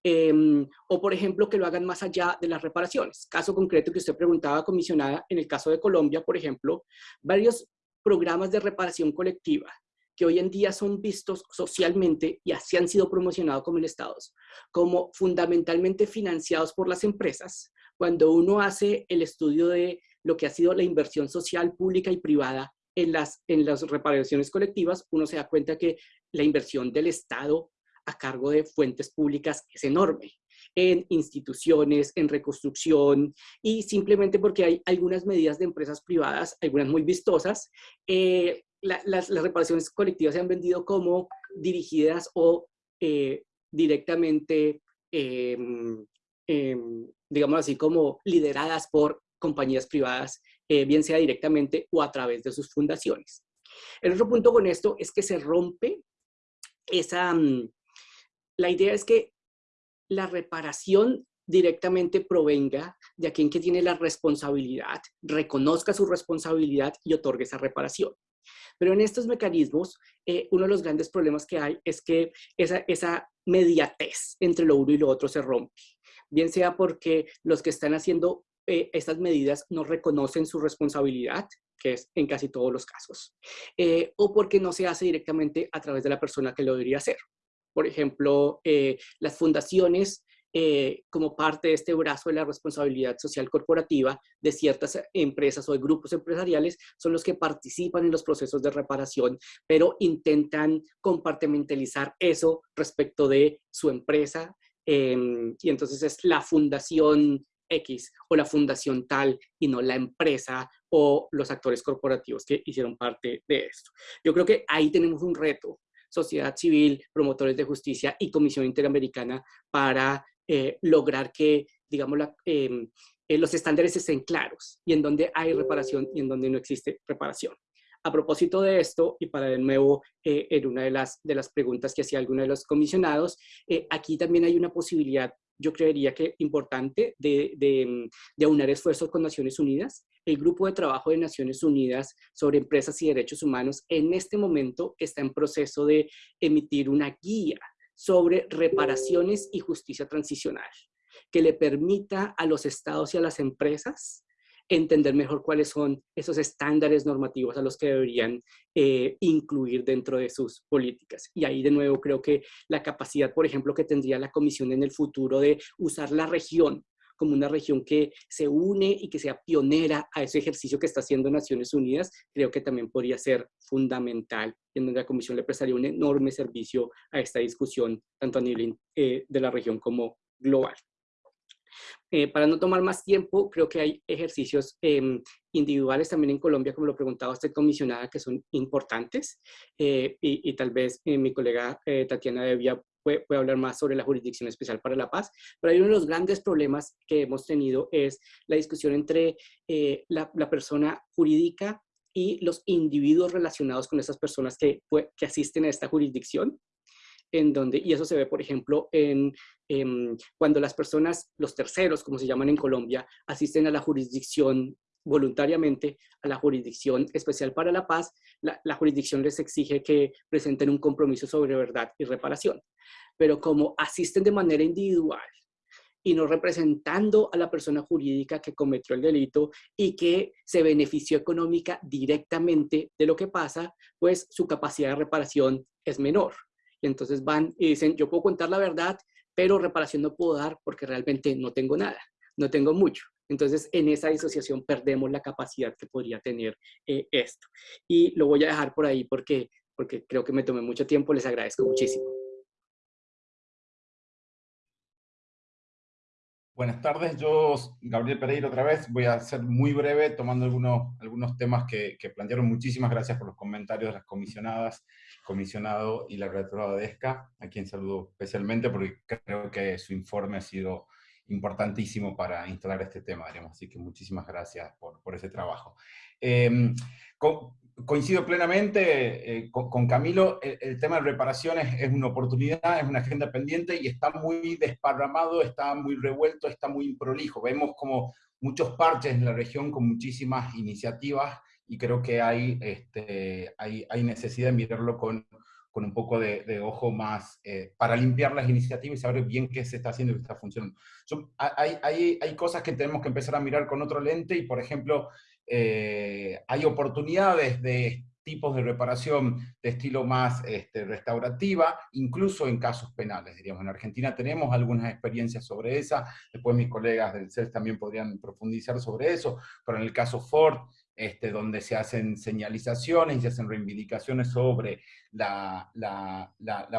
em, o por ejemplo que lo hagan más allá de las reparaciones. Caso concreto que usted preguntaba, comisionada, en el caso de Colombia, por ejemplo, varios programas de reparación colectiva que hoy en día son vistos socialmente y así han sido promocionados como el Estado, como fundamentalmente financiados por las empresas, cuando uno hace el estudio de lo que ha sido la inversión social pública y privada en las, en las reparaciones colectivas, uno se da cuenta que la inversión del Estado a cargo de fuentes públicas es enorme en instituciones, en reconstrucción, y simplemente porque hay algunas medidas de empresas privadas, algunas muy vistosas, eh, las, las, reparaciones colectivas se han vendido como dirigidas o eh, directamente, em, digamos así, como lideradas por compañías privadas eh, bien sea directamente o a través de sus fundaciones. El otro punto con esto es que se rompe esa... Mm, la idea es que la reparación directamente provenga de a quien que tiene la responsabilidad, reconozca su responsabilidad y otorgue esa reparación. Pero en estos mecanismos, eh, uno de los grandes problemas que hay es que esa, esa mediatez entre lo uno y lo otro se rompe. Bien sea porque los que están haciendo eh, estas medidas no reconocen su responsabilidad, que es en casi todos los casos, eh, o porque no se hace directamente a través de la persona que lo debería hacer. Por ejemplo, las fundaciones eh, como parte de este brazo de la responsabilidad social corporativa de ciertas empresas o de grupos empresariales son los que participan en los procesos de reparación, pero intentan compartimentalizar eso respecto de su empresa em, y entonces es la fundación X o la fundación tal y no la empresa o los actores corporativos que hicieron parte de esto. Yo creo que ahí tenemos un reto, sociedad civil, promotores de justicia y Comisión Interamericana para eh, lograr que, digamos, em, eh, los estándares estén claros y en donde hay reparación y en donde no existe reparación. A propósito de esto, y para de nuevo, eh, en una de las, de las preguntas que hacía alguno de los comisionados, aquí también hay una posibilidad, yo creería que importante, de, de, de aunar esfuerzos con Naciones Unidas. El Grupo de Trabajo de Naciones Unidas sobre Empresas y Derechos Humanos en este momento está en proceso de emitir una guía sobre reparaciones y justicia transicional, que le permita a los estados y a las empresas entender mejor cuáles son esos estándares normativos a los que deberían eh, incluir dentro de sus políticas. Y ahí de nuevo creo que la capacidad, por ejemplo, que tendría la Comisión en el futuro de usar la región como una región que se une y que sea pionera a ese ejercicio que está haciendo Naciones Unidas, creo que también podría ser fundamental, en donde la Comisión le prestaría un enorme servicio a esta discusión, tanto a nivel eh, de la región como global. Eh, para no tomar más tiempo, creo que hay ejercicios em, individuales también en Colombia, como lo preguntaba usted, comisionada, que son importantes. Eh, y, tal vez mi colega Tatiana debía puede, hablar más sobre la Jurisdicción Especial para la Paz, pero hay uno de los grandes problemas que hemos tenido es la discusión entre eh, la, persona jurídica y los individuos relacionados con esas personas que asisten a esta jurisdicción, en donde, y eso se ve, por ejemplo, en, cuando las personas, los terceros, como se llaman en Colombia, asisten a la jurisdicción voluntariamente a la Jurisdicción Especial para la Paz, la, la, jurisdicción les exige que presenten un compromiso sobre verdad y reparación pero como asisten de manera individual y no representando a la persona jurídica que cometió el delito y que se benefició económica directamente de lo que pasa, pues su capacidad de reparación es menor. Y entonces van y dicen, yo puedo contar la verdad, pero reparación no puedo dar porque realmente no tengo nada, no tengo mucho. Entonces, en esa disociación perdemos la capacidad que podría tener eh, esto. Y lo voy a dejar por ahí porque, porque creo que me tomé mucho tiempo. Les agradezco muchísimo. Buenas tardes, yo, Gabriel Pereira, otra vez. Voy a ser muy breve, tomando algunos, algunos temas que, plantearon. Muchísimas gracias por los comentarios de las comisionadas, comisionado y la relatora de ESCA, a quien saludo especialmente porque creo que su informe ha sido importantísimo para instalar este tema, digamos. Así que muchísimas gracias por, por ese trabajo. Eh, coincido plenamente eh, con, Camilo, el, tema de reparaciones es una oportunidad, es una agenda pendiente y está muy desparramado, está muy revuelto, está muy improlijo. Vemos como muchos parches en la región con muchísimas iniciativas y creo que hay, este, hay, hay necesidad de mirarlo con, con un poco de, ojo más eh, para limpiar las iniciativas y saber bien qué se está haciendo y qué está funcionando. hay, hay, hay cosas que tenemos que empezar a mirar con otro lente y, por ejemplo, eh, hay oportunidades de tipos de reparación de estilo más este, restaurativa, incluso en casos penales, diríamos. En Argentina tenemos algunas experiencias sobre esa, después mis colegas del CES también podrían profundizar sobre eso, pero en el caso Ford, este, donde se hacen señalizaciones y se hacen reivindicaciones sobre la,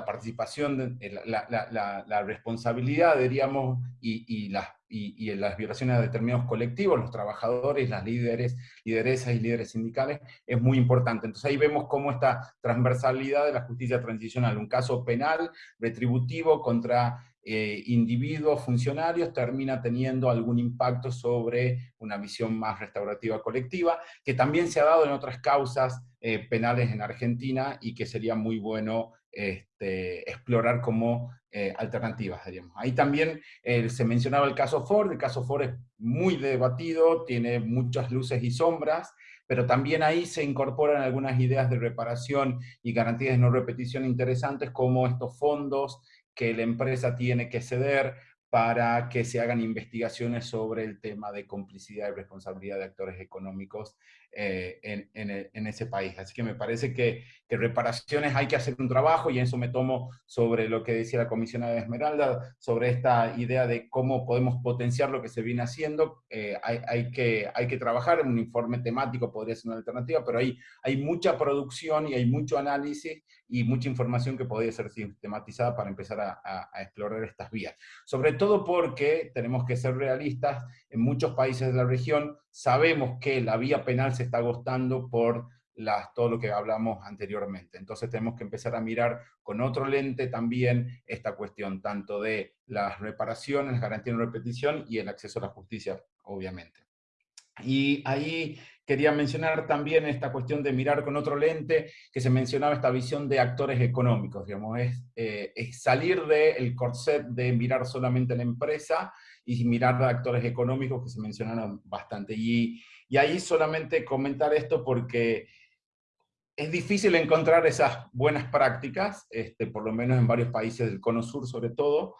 participación, la, responsabilidad, diríamos, y, las, y, las violaciones de determinados colectivos, los trabajadores, las líderes, lideresas y líderes sindicales, es muy importante. Entonces ahí vemos cómo esta transversalidad de la justicia transicional, un caso penal, retributivo contra eh, individuos funcionarios termina teniendo algún impacto sobre una visión más restaurativa colectiva, que también se ha dado en otras causas eh, penales en Argentina y que sería muy bueno este, explorar cómo alternativas, diríamos. Ahí también se mencionaba el caso Ford, el caso Ford es muy debatido, tiene muchas luces y sombras, pero también ahí se incorporan algunas ideas de reparación y garantías de no repetición interesantes, como estos fondos que la empresa tiene que ceder para que se hagan investigaciones sobre el tema de complicidad y responsabilidad de actores económicos eh, en, en, ese país. Así que me parece que, que, reparaciones hay que hacer un trabajo y en eso me tomo sobre lo que decía la comisionada de Esmeralda, sobre esta idea de cómo podemos potenciar lo que se viene haciendo. Eh, hay, hay, que, hay que trabajar, un informe temático podría ser una alternativa, pero hay, hay mucha producción y hay mucho análisis y mucha información que podría ser sistematizada para empezar a, a, a explorar estas vías. Sobre todo porque tenemos que ser realistas, en muchos países de la región sabemos que la vía penal se está agotando por las, todo lo que hablamos anteriormente. Entonces tenemos que empezar a mirar con otro lente también esta cuestión, tanto de las reparaciones, garantía de repetición y el acceso a la justicia, obviamente. Y ahí quería mencionar también esta cuestión de mirar con otro lente, que se mencionaba esta visión de actores económicos, digamos, es, eh, es salir del corset de mirar solamente la empresa y mirar a actores económicos que se mencionaron bastante. Y, y ahí solamente comentar esto porque es difícil encontrar esas buenas prácticas, este, por lo menos en varios países del Cono Sur sobre todo,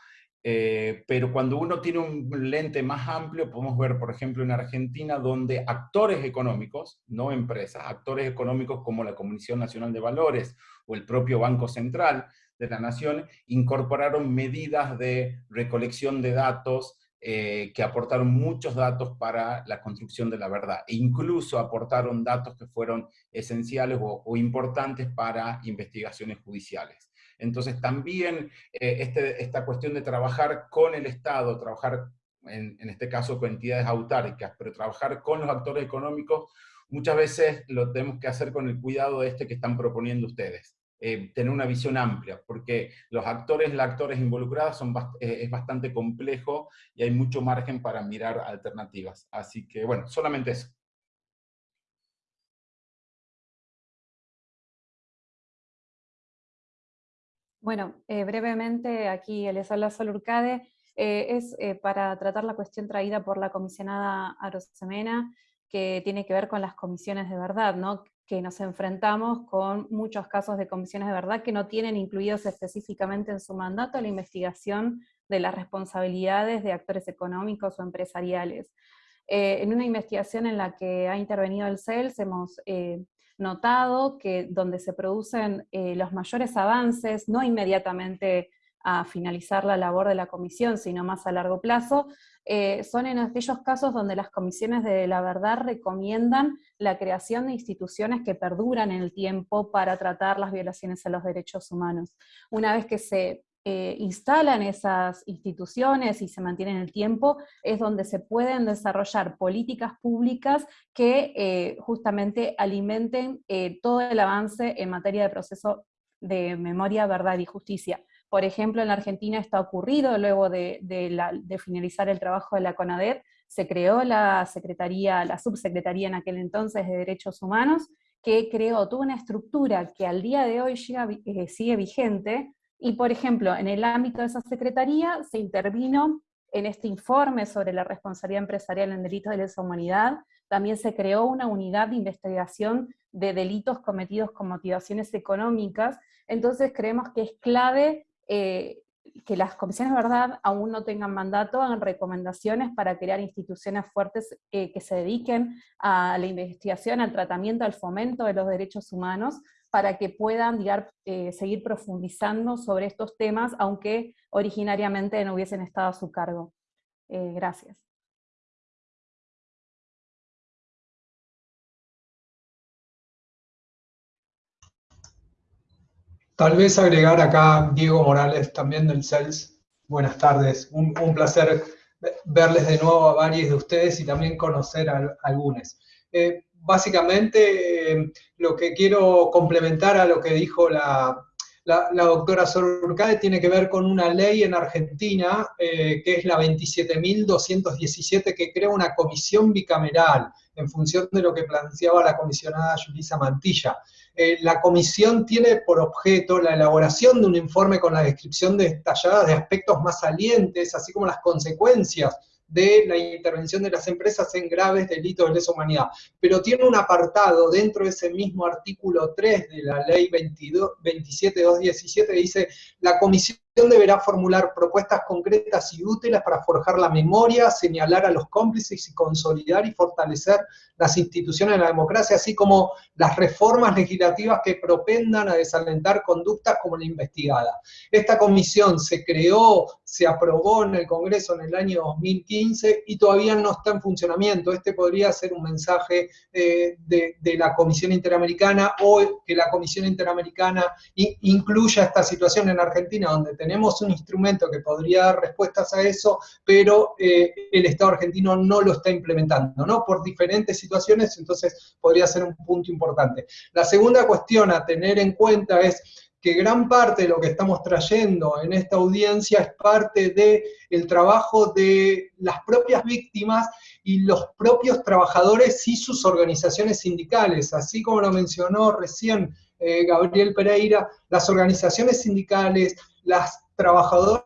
eh, pero cuando uno tiene un lente más amplio, podemos ver, por ejemplo, en Argentina, donde actores económicos, no empresas, actores económicos como la Comisión Nacional de Valores o el propio Banco Central de la Nación, incorporaron medidas de recolección de datos, eh, que aportaron muchos datos para la construcción de la verdad, e incluso aportaron datos que fueron esenciales o, importantes para investigaciones judiciales. Entonces también eh, este, esta cuestión de trabajar con el Estado, trabajar en, este caso con entidades autárquicas, pero trabajar con los actores económicos, muchas veces lo tenemos que hacer con el cuidado de este que están proponiendo ustedes. Eh, tener una visión amplia, porque los actores, las actores involucradas son eh, es bastante complejo y hay mucho margen para mirar alternativas. Así que, bueno, solamente eso. Bueno, eh, brevemente aquí les habla Urcade, es para tratar la cuestión traída por la comisionada Arosemena, que tiene que ver con las comisiones de verdad, ¿no? que nos enfrentamos con muchos casos de comisiones de verdad que no tienen incluidos específicamente en su mandato la investigación de las responsabilidades de actores económicos o empresariales. Eh, en una investigación en la que ha intervenido el CELS hemos eh, notado que donde se producen eh, los mayores avances, no inmediatamente a finalizar la labor de la comisión, sino más a largo plazo, eh, son en aquellos casos donde las comisiones de la verdad recomiendan la creación de instituciones que perduran en el tiempo para tratar las violaciones a los derechos humanos. Una vez que se eh, instalan esas instituciones y se mantienen en el tiempo, es donde se pueden desarrollar políticas públicas que eh, justamente alimenten todo el avance en materia de proceso de memoria, verdad y justicia. Por ejemplo, en la Argentina está ocurrido, luego de, finalizar el trabajo de la CONADEP, se creó la Secretaría, la Subsecretaría en aquel entonces de Derechos Humanos, que creó toda una estructura que al día de hoy eh, sigue vigente, y por ejemplo, en el ámbito de esa Secretaría se intervino en este informe sobre la responsabilidad empresarial en delitos de lesa humanidad, también se creó una unidad de investigación de delitos cometidos con motivaciones económicas, entonces creemos que es clave eh, que las comisiones de verdad aún no tengan mandato, hagan recomendaciones para crear instituciones fuertes eh, que se dediquen a la investigación, al tratamiento, al fomento de los derechos humanos, para que puedan eh, seguir profundizando sobre estos temas, aunque originariamente no hubiesen estado a su cargo. gracias. Tal vez agregar acá Diego Morales también del CELS. Buenas tardes, un, placer verles de nuevo a varios de ustedes y también conocer a, algunos. Eh, básicamente, eh, lo que quiero complementar a lo que dijo la, doctora Sorurcade tiene que ver con una ley en Argentina, eh, que es la 27.217, que crea una comisión bicameral en función de lo que planteaba la comisionada Yulisa Mantilla. eh, la comisión tiene por objeto la elaboración de un informe con la descripción detallada de aspectos más salientes, así como las consecuencias de la intervención de las empresas en graves delitos de lesa humanidad. Pero tiene un apartado dentro de ese mismo artículo 3 de la ley 27217 que dice, la comisión deberá formular propuestas concretas y útiles para forjar la memoria, señalar a los cómplices y consolidar y fortalecer las instituciones de la democracia, así como las reformas legislativas que propendan a desalentar conductas como la investigada. Esta comisión se creó, se aprobó en el Congreso en el año 2015 y todavía no está en funcionamiento. Este podría ser un mensaje eh, de, de, la Comisión Interamericana o que la Comisión Interamericana incluya esta situación en Argentina, donde tenemos un instrumento que podría dar respuestas a eso, pero eh, el Estado argentino no lo está implementando, ¿no? Por diferentes situaciones, entonces podría ser un punto importante. La segunda cuestión a tener en cuenta es que gran parte de lo que estamos trayendo en esta audiencia es parte del el trabajo de las propias víctimas y los propios trabajadores y sus organizaciones sindicales, así como lo mencionó recién eh, Gabriel Pereira, las organizaciones sindicales, las trabajadoras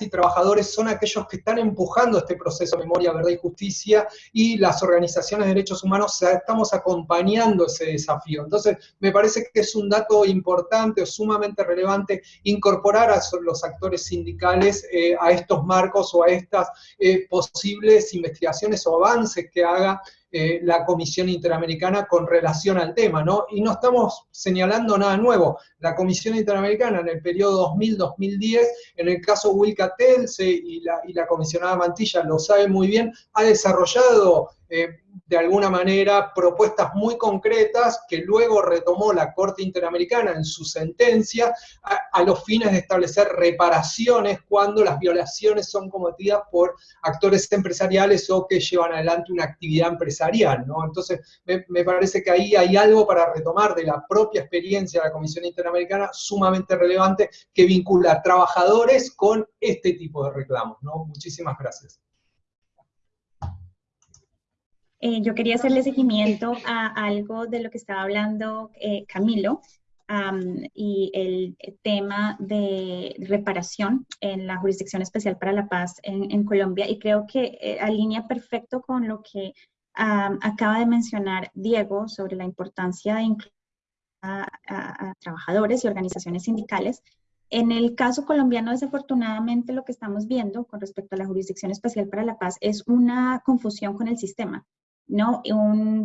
y trabajadores son aquellos que están empujando este proceso de memoria, verdad y justicia, y las organizaciones de derechos humanos estamos acompañando ese desafío. Entonces, me parece que es un dato importante o sumamente relevante incorporar a los actores sindicales eh, a estos marcos o a estas eh, posibles investigaciones o avances que haga eh, la Comisión Interamericana con relación al tema, ¿no? Y no estamos señalando nada nuevo. La Comisión Interamericana en el periodo 2000-2010, en el caso Wilcatelse y la, y la comisionada Mantilla lo sabe muy bien, ha desarrollado eh, de alguna manera propuestas muy concretas que luego retomó la Corte Interamericana en su sentencia a, los fines de establecer reparaciones cuando las violaciones son cometidas por actores empresariales o que llevan adelante una actividad empresarial, ¿no? Entonces, me, parece que ahí hay algo para retomar de la propia experiencia de la Comisión Interamericana sumamente relevante que vincula a trabajadores con este tipo de reclamos, ¿no? Muchísimas gracias. Eh, yo quería hacerle seguimiento a algo de lo que estaba hablando eh, Camilo y el tema de reparación en la Jurisdicción Especial para la Paz en, Colombia y creo que eh, alinea perfecto con lo que acaba de mencionar Diego sobre la importancia de incluir a, trabajadores y organizaciones sindicales en el caso colombiano, desafortunadamente, lo que estamos viendo con respecto a la Jurisdicción Especial para la Paz es una confusión con el sistema. ¿No?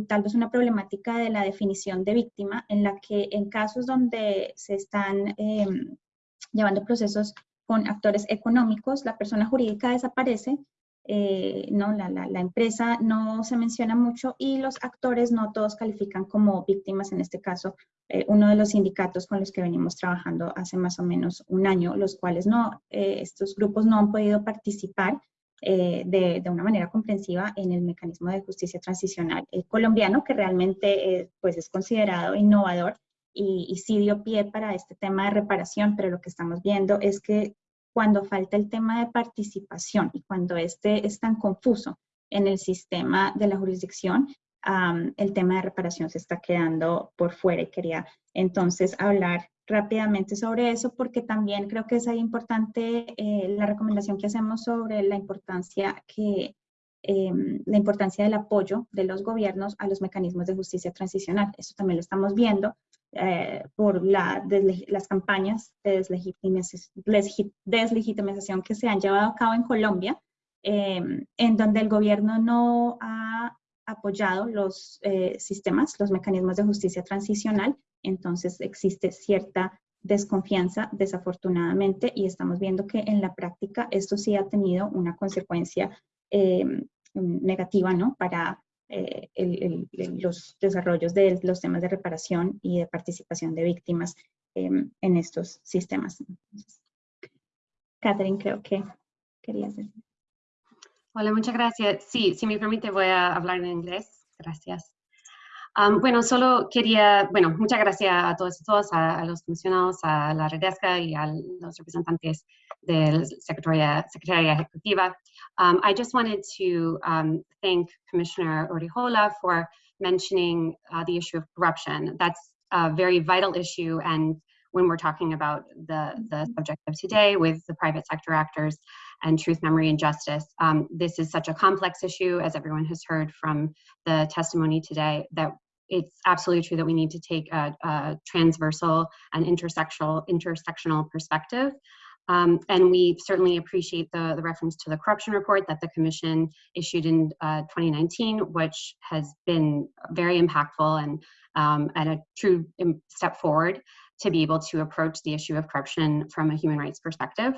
Tal vez una problemática de la definición de víctima en la que en casos donde se están em, llevando procesos con actores económicos, la persona jurídica desaparece, eh, ¿no? La, la, empresa no se menciona mucho y los actores no todos califican como víctimas, en este caso, eh, uno de los sindicatos con los que venimos trabajando hace más o menos un año, los cuales no, eh, estos grupos no han podido participar eh, de, de, una manera comprensiva en el mecanismo de justicia transicional colombiano, que realmente eh, pues es considerado innovador y, y, sí dio pie para este tema de reparación, pero lo que estamos viendo es que cuando falta el tema de participación y cuando este es tan confuso en el sistema de la jurisdicción, el tema de reparación se está quedando por fuera y quería entonces hablar rápidamente sobre eso porque también creo que es ahí importante eh, la recomendación que hacemos sobre la importancia que em, la importancia del apoyo de los gobiernos a los mecanismos de justicia transicional. Eso también lo estamos viendo eh, por la, las campañas de deslegitimización que se han llevado a cabo en Colombia, em, en donde el gobierno no ha apoyado los eh, sistemas, los mecanismos de justicia transicional, entonces existe cierta desconfianza, desafortunadamente, y estamos viendo que en la práctica esto sí ha tenido una consecuencia em, negativa, ¿no? Para eh, los desarrollos de los temas de reparación y de participación de víctimas em, en estos sistemas. Catherine, creo que querías decir. Hola, muchas gracias. Sí, si me permite voy a hablar en inglés. Gracias. bueno, solo quería, bueno, muchas gracias a todos y todas, a, los comisionados, a la Redesca y a los representantes de la Secretaría, Secretaría Ejecutiva. Um, I just wanted to um, thank Commissioner Orijola for mentioning uh, the issue of corruption. That's a very vital issue and when we're talking about the, the subject of today with the private sector actors and truth, memory, and justice. Um, this is such a complex issue, as everyone has heard from the testimony today, that it's absolutely true that we need to take a, a transversal and intersectional, intersectional perspective um, and we certainly appreciate the, the reference to the corruption report that the Commission issued in uh, 2019, which has been very impactful and, um, and a true step forward to be able to approach the issue of corruption from a human rights perspective.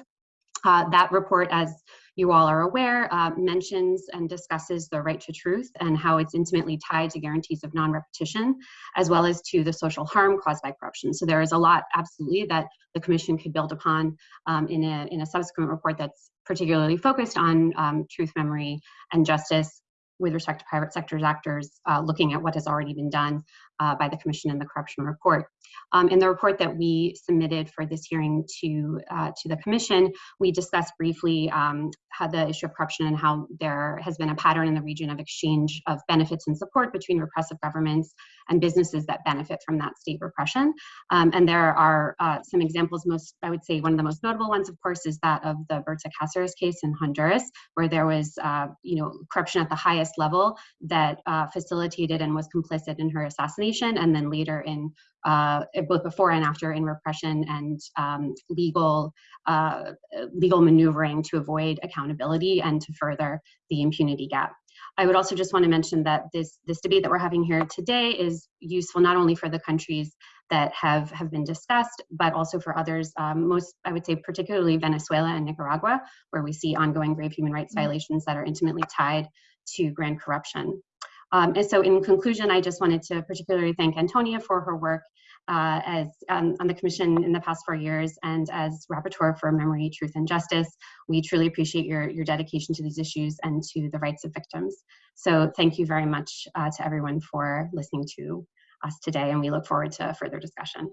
Uh, that report, as you all are aware, uh, mentions and discusses the right to truth and how it's intimately tied to guarantees of non-repetition, as well as to the social harm caused by corruption. So there is a lot, absolutely, that the Commission could build upon um, in, a, in a subsequent report that's particularly focused on um, truth, memory, and justice with respect to private sector actors, uh, looking at what has already been done uh, by the Commission in the corruption report. Um, in the report that we submitted for this hearing to, uh, to the Commission, we discussed briefly um, how the issue of corruption and how there has been a pattern in the region of exchange of benefits and support between repressive governments and businesses that benefit from that state repression. Um, and there are uh, some examples, most, I would say one of the most notable ones, of course, is that of the Berta Cáceres case in Honduras, where there was, uh, you know, corruption at the highest level that uh, facilitated and was complicit in her assassination and then later in uh, both before and after in repression and um, legal uh, legal maneuvering to avoid accountability and to further the impunity gap. I would also just want to mention that this this debate that we're having here today is useful not only for the countries that have have been discussed, but also for others. Um, most, I would say, particularly Venezuela and Nicaragua, where we see ongoing grave human rights mm-hmm. violations that are intimately tied to grand corruption. Um, and so in conclusion, I just wanted to particularly thank Antonia for her work uh, as um, on the commission in the past four years and as rapporteur for memory, truth, and justice. We truly appreciate your, your dedication to these issues and to the rights of victims. So thank you very much uh, to everyone for listening to us today, and we look forward to further discussion.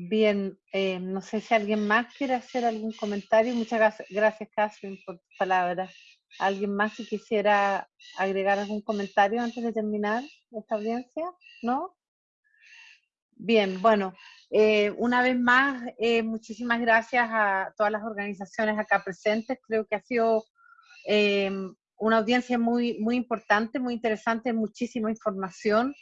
Bien, eh, no sé si alguien más quiere hacer algún comentario. Muchas gracias, Catherine, por tus palabras. ¿Alguien más si quisiera agregar algún comentario antes de terminar esta audiencia? ¿No? Bien, bueno, eh, una vez más, eh, muchísimas gracias a todas las organizaciones acá presentes. Creo que ha sido una audiencia muy, muy importante, muy interesante, muchísima información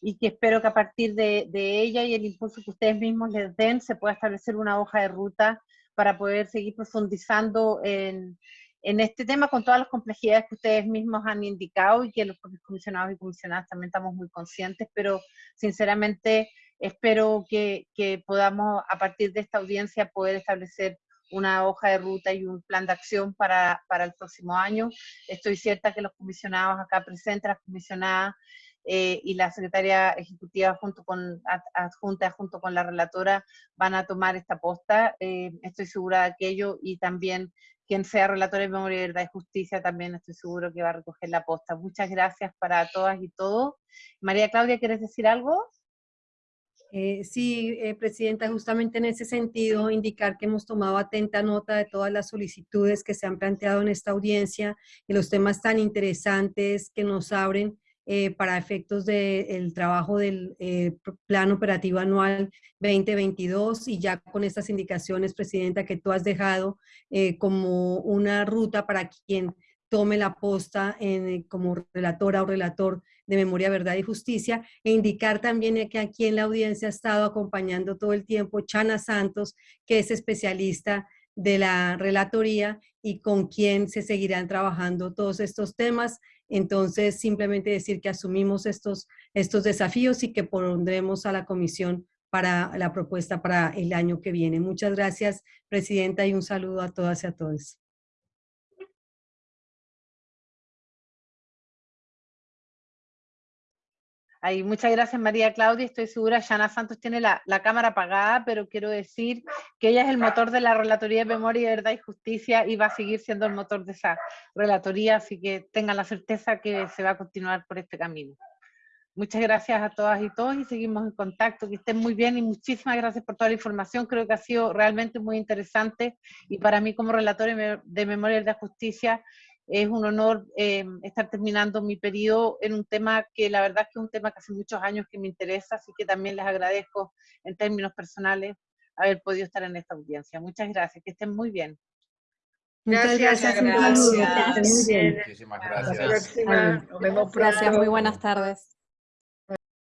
y que espero que a partir de, ella y el impulso que ustedes mismos les den se pueda establecer una hoja de ruta para poder seguir profundizando en, en este tema con todas las complejidades que ustedes mismos han indicado y que los propios comisionados y comisionadas también estamos muy conscientes, pero sinceramente espero que, que podamos a partir de esta audiencia poder establecer una hoja de ruta y un plan de acción para, para el próximo año. Estoy cierta que los comisionados acá presentes, las comisionadas eh, y la secretaria ejecutiva junto con adjunta junto con la relatora van a tomar esta posta. Eh, estoy segura de aquello y también quien sea relator de Memoria, Verdad y Justicia también estoy seguro que va a recoger la posta. Muchas gracias para todas y todos. María Claudia, ¿quieres decir algo? Eh, sí, Presidenta, justamente en ese sentido, indicar que hemos tomado atenta nota de todas las solicitudes que se han planteado en esta audiencia y los temas tan interesantes que nos abren eh, para efectos del trabajo del eh, Plan Operativo Anual 2022 y ya con estas indicaciones, Presidenta, que tú has dejado eh, como una ruta para quien tome la posta en, como relatora o relator de Memoria, Verdad y Justicia, e indicar también que aquí en la audiencia ha estado acompañando todo el tiempo Chana Santos, que es especialista de la relatoría y con quien se seguirán trabajando todos estos temas entonces, simplemente decir que asumimos estos, estos desafíos y que pondremos a la comisión para la propuesta para el año que viene. Muchas gracias, Presidenta, y un saludo a todas y a todos. Ahí, muchas gracias María Claudia, estoy segura, Yana Santos tiene la, cámara apagada, pero quiero decir que ella es el motor de la Relatoría de Memoria, Verdad y Justicia y va a seguir siendo el motor de esa relatoría, así que tengan la certeza que se va a continuar por este camino. Muchas gracias a todas y todos y seguimos en contacto, que estén muy bien y muchísimas gracias por toda la información, creo que ha sido realmente muy interesante y para mí como relator de Memoria, Verdad y Justicia Es un honor eh, estar terminando mi periodo en un tema que la verdad es que es un tema que hace muchos años que me interesa, así que también les agradezco en términos personales haber podido estar en esta audiencia. Muchas gracias, que estén muy bien. Muchas gracias. Gracias. Muchísimas gracias. Hasta la próxima. Nos vemos pronto. Gracias, muy buenas tardes.